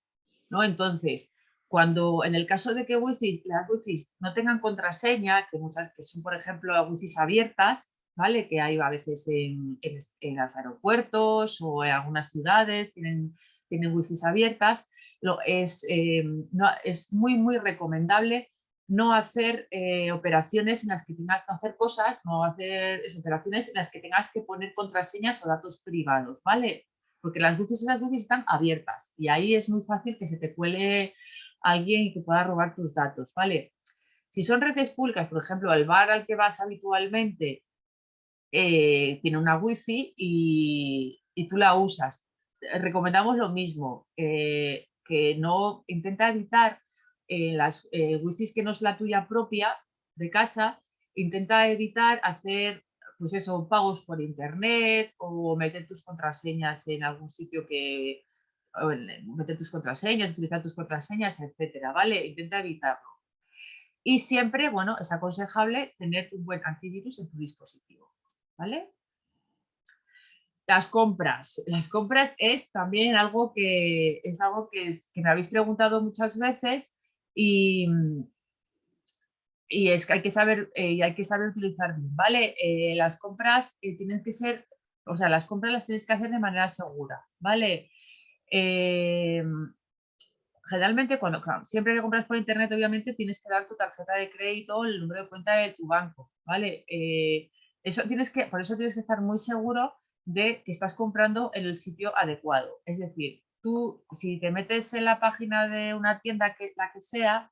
¿no? Entonces, cuando en el caso de que wifi, las wifi no tengan contraseña, que muchas que son por ejemplo wifi abiertas, ¿vale? Que hay a veces en, en, los aeropuertos o en algunas ciudades tienen, tienen wifi abiertas, lo, es, eh, no, es muy muy recomendable no hacer eh, operaciones en las que tengas que hacer cosas, no hacer es, operaciones en las que tengas que poner contraseñas o datos privados, ¿vale? Porque las wifi esas wifi están abiertas y ahí es muy fácil que se te cuele alguien que pueda robar tus datos, ¿vale? Si son redes públicas, por ejemplo, el bar al que vas habitualmente eh, tiene una wifi y, y, tú la usas. Recomendamos lo mismo, eh, que no intenta evitar eh, las wifi que no es la tuya propia de casa, intenta evitar hacer pues eso, pagos por internet o meter tus contraseñas en algún sitio que, meter tus contraseñas, utilizar tus contraseñas, etcétera, ¿vale? Intenta evitarlo. Y siempre, bueno, es aconsejable tener un buen antivirus en tu dispositivo, ¿vale? Las compras. Las compras es también algo que es algo que, me habéis preguntado muchas veces y, y es que hay que saber, eh, y hay que saber utilizar bien, ¿vale? Eh, las compras eh, tienen que ser, o sea, las compras las tienes que hacer de manera segura, ¿vale? Eh, generalmente, cuando, siempre que compras por internet, obviamente tienes que dar tu tarjeta de crédito, el número de cuenta de tu banco, ¿vale? Eh, eso tienes que, por eso tienes que estar muy seguro de que estás comprando en el sitio adecuado. Es decir, tú, si te metes en la página de una tienda, que la que sea,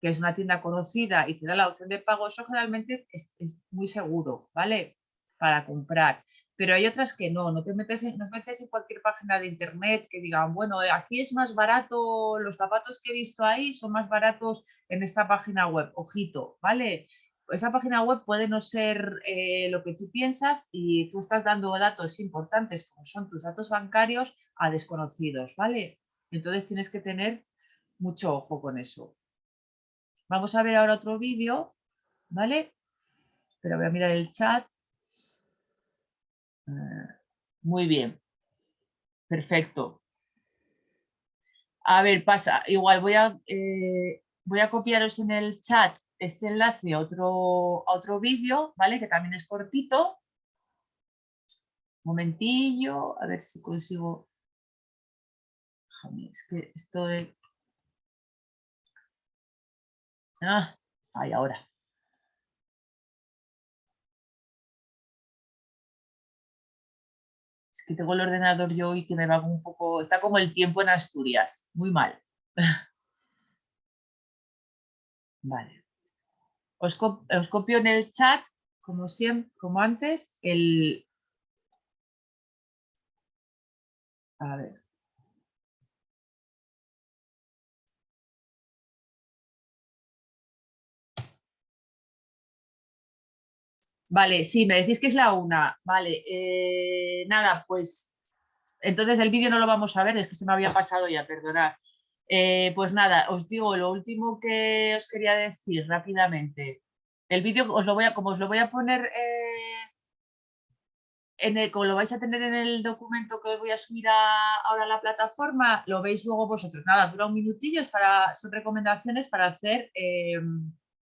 que es una tienda conocida y te da la opción de pago, eso generalmente es, es muy seguro, ¿vale? Para comprar. Pero hay otras que no, no te metes en, en cualquier página de internet que digan, bueno, eh, aquí es más barato, los zapatos que he visto ahí son más baratos en esta página web, ojito, ¿vale? Esa página web puede no ser eh, lo que tú piensas y tú estás dando datos importantes como son tus datos bancarios a desconocidos, ¿vale? Entonces tienes que tener mucho ojo con eso. Vamos a ver ahora otro vídeo, ¿vale? Pero voy a mirar el chat. Eh, Muy bien. Perfecto. A ver, pasa. Igual voy a, eh, voy a copiaros en el chat este enlace a otro, a otro vídeo, ¿vale? Que también es cortito. Momentillo, a ver si consigo. Es que esto de... Ah, ahí ahora. Que tengo el ordenador yo y que me va un poco... Está como el tiempo en Asturias. Muy mal. Vale. Os, co- os copio en el chat, como siempre, como antes, el... A ver. Vale, sí, me decís que es la una. Vale, eh, nada, pues entonces el vídeo no lo vamos a ver, es que se me había pasado ya, perdonad. Eh, pues nada, os digo lo último que os quería decir rápidamente. El vídeo os lo voy a, como os lo voy a poner, eh, en el, como lo vais a tener en el documento que os voy a subir a- ahora a la plataforma, lo veis luego vosotros. Nada, dura un minutillo, es para, son recomendaciones para hacer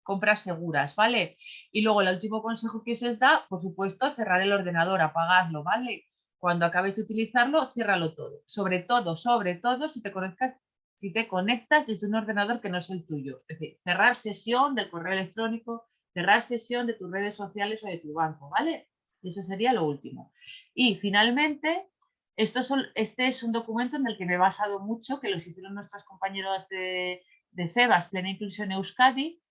compras seguras, ¿vale? Y luego el último consejo que se os da, por supuesto, cerrar el ordenador, apagadlo, ¿vale? Cuando acabéis de utilizarlo, ciérralo todo. Sobre todo, sobre todo, si te conectas, si te conectas desde un ordenador que no es el tuyo. Es decir, cerrar sesión del correo electrónico, cerrar sesión de tus redes sociales o de tu banco, ¿vale? Y eso sería lo último. Y finalmente, esto son, este es un documento en el que me he basado mucho, que los hicieron nuestras compañeras de, de CEBAS, Plena Inclusión Euskadi,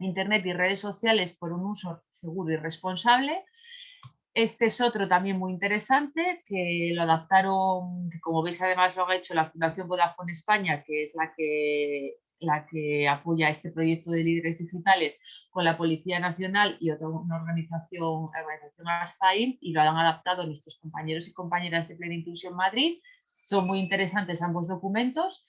Internet y redes sociales por un uso seguro y responsable. Este es otro también muy interesante, que lo adaptaron, como veis además lo ha hecho la Fundación Vodafone España, que es la que, la que apoya este proyecto de líderes digitales con la Policía Nacional y otra una organización, organización ASPAIM, y lo han adaptado nuestros compañeros y compañeras de Plena Inclusión Madrid. Son muy interesantes ambos documentos.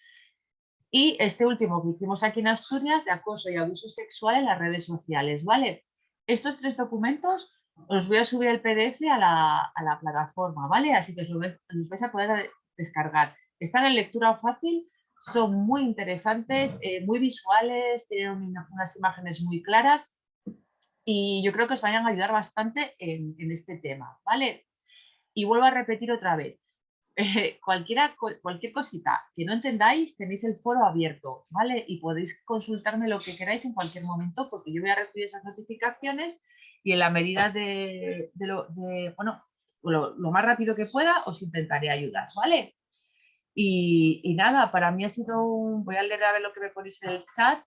Y este último que hicimos aquí en Asturias de acoso y abuso sexual en las redes sociales, ¿vale? Estos tres documentos os voy a subir el PDF a la, a la plataforma, ¿vale? Así que os los vais a poder descargar. Están en lectura fácil, son muy interesantes, eh, muy visuales, tienen una- unas imágenes muy claras y yo creo que os vayan a ayudar bastante en, en este tema, ¿vale? Y vuelvo a repetir otra vez, cualquiera, cualquier cosita que no entendáis, tenéis el foro abierto, ¿vale? Y podéis consultarme lo que queráis en cualquier momento porque yo voy a recibir esas notificaciones y en la medida de, lo, de, bueno, lo, más rápido que pueda os intentaré ayudar, ¿vale? Y, nada, para mí ha sido un... Voy a leer a ver lo que me ponéis en el chat.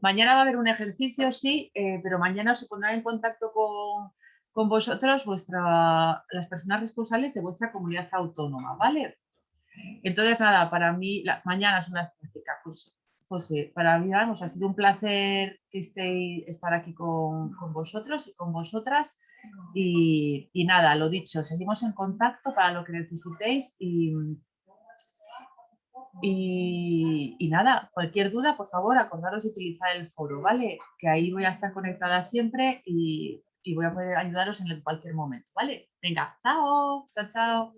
Mañana va a haber un ejercicio, sí, eh, pero mañana se pondrá en contacto con, con vosotros vuestra, las personas responsables de vuestra comunidad autónoma, ¿vale? Entonces, nada, para mí, mañana son las prácticas, José. José, para mí, vamos, ha sido un placer que estéis, estar aquí con, vosotros y con vosotras. Y, y nada, lo dicho, seguimos en contacto para lo que necesitéis y, y, y nada, cualquier duda, por favor, acordaros de utilizar el foro, ¿vale? Que ahí voy a estar conectada siempre y, y voy a poder ayudaros en cualquier momento, ¿vale? Venga, chao, chao, chao.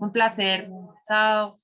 Un placer. Chao.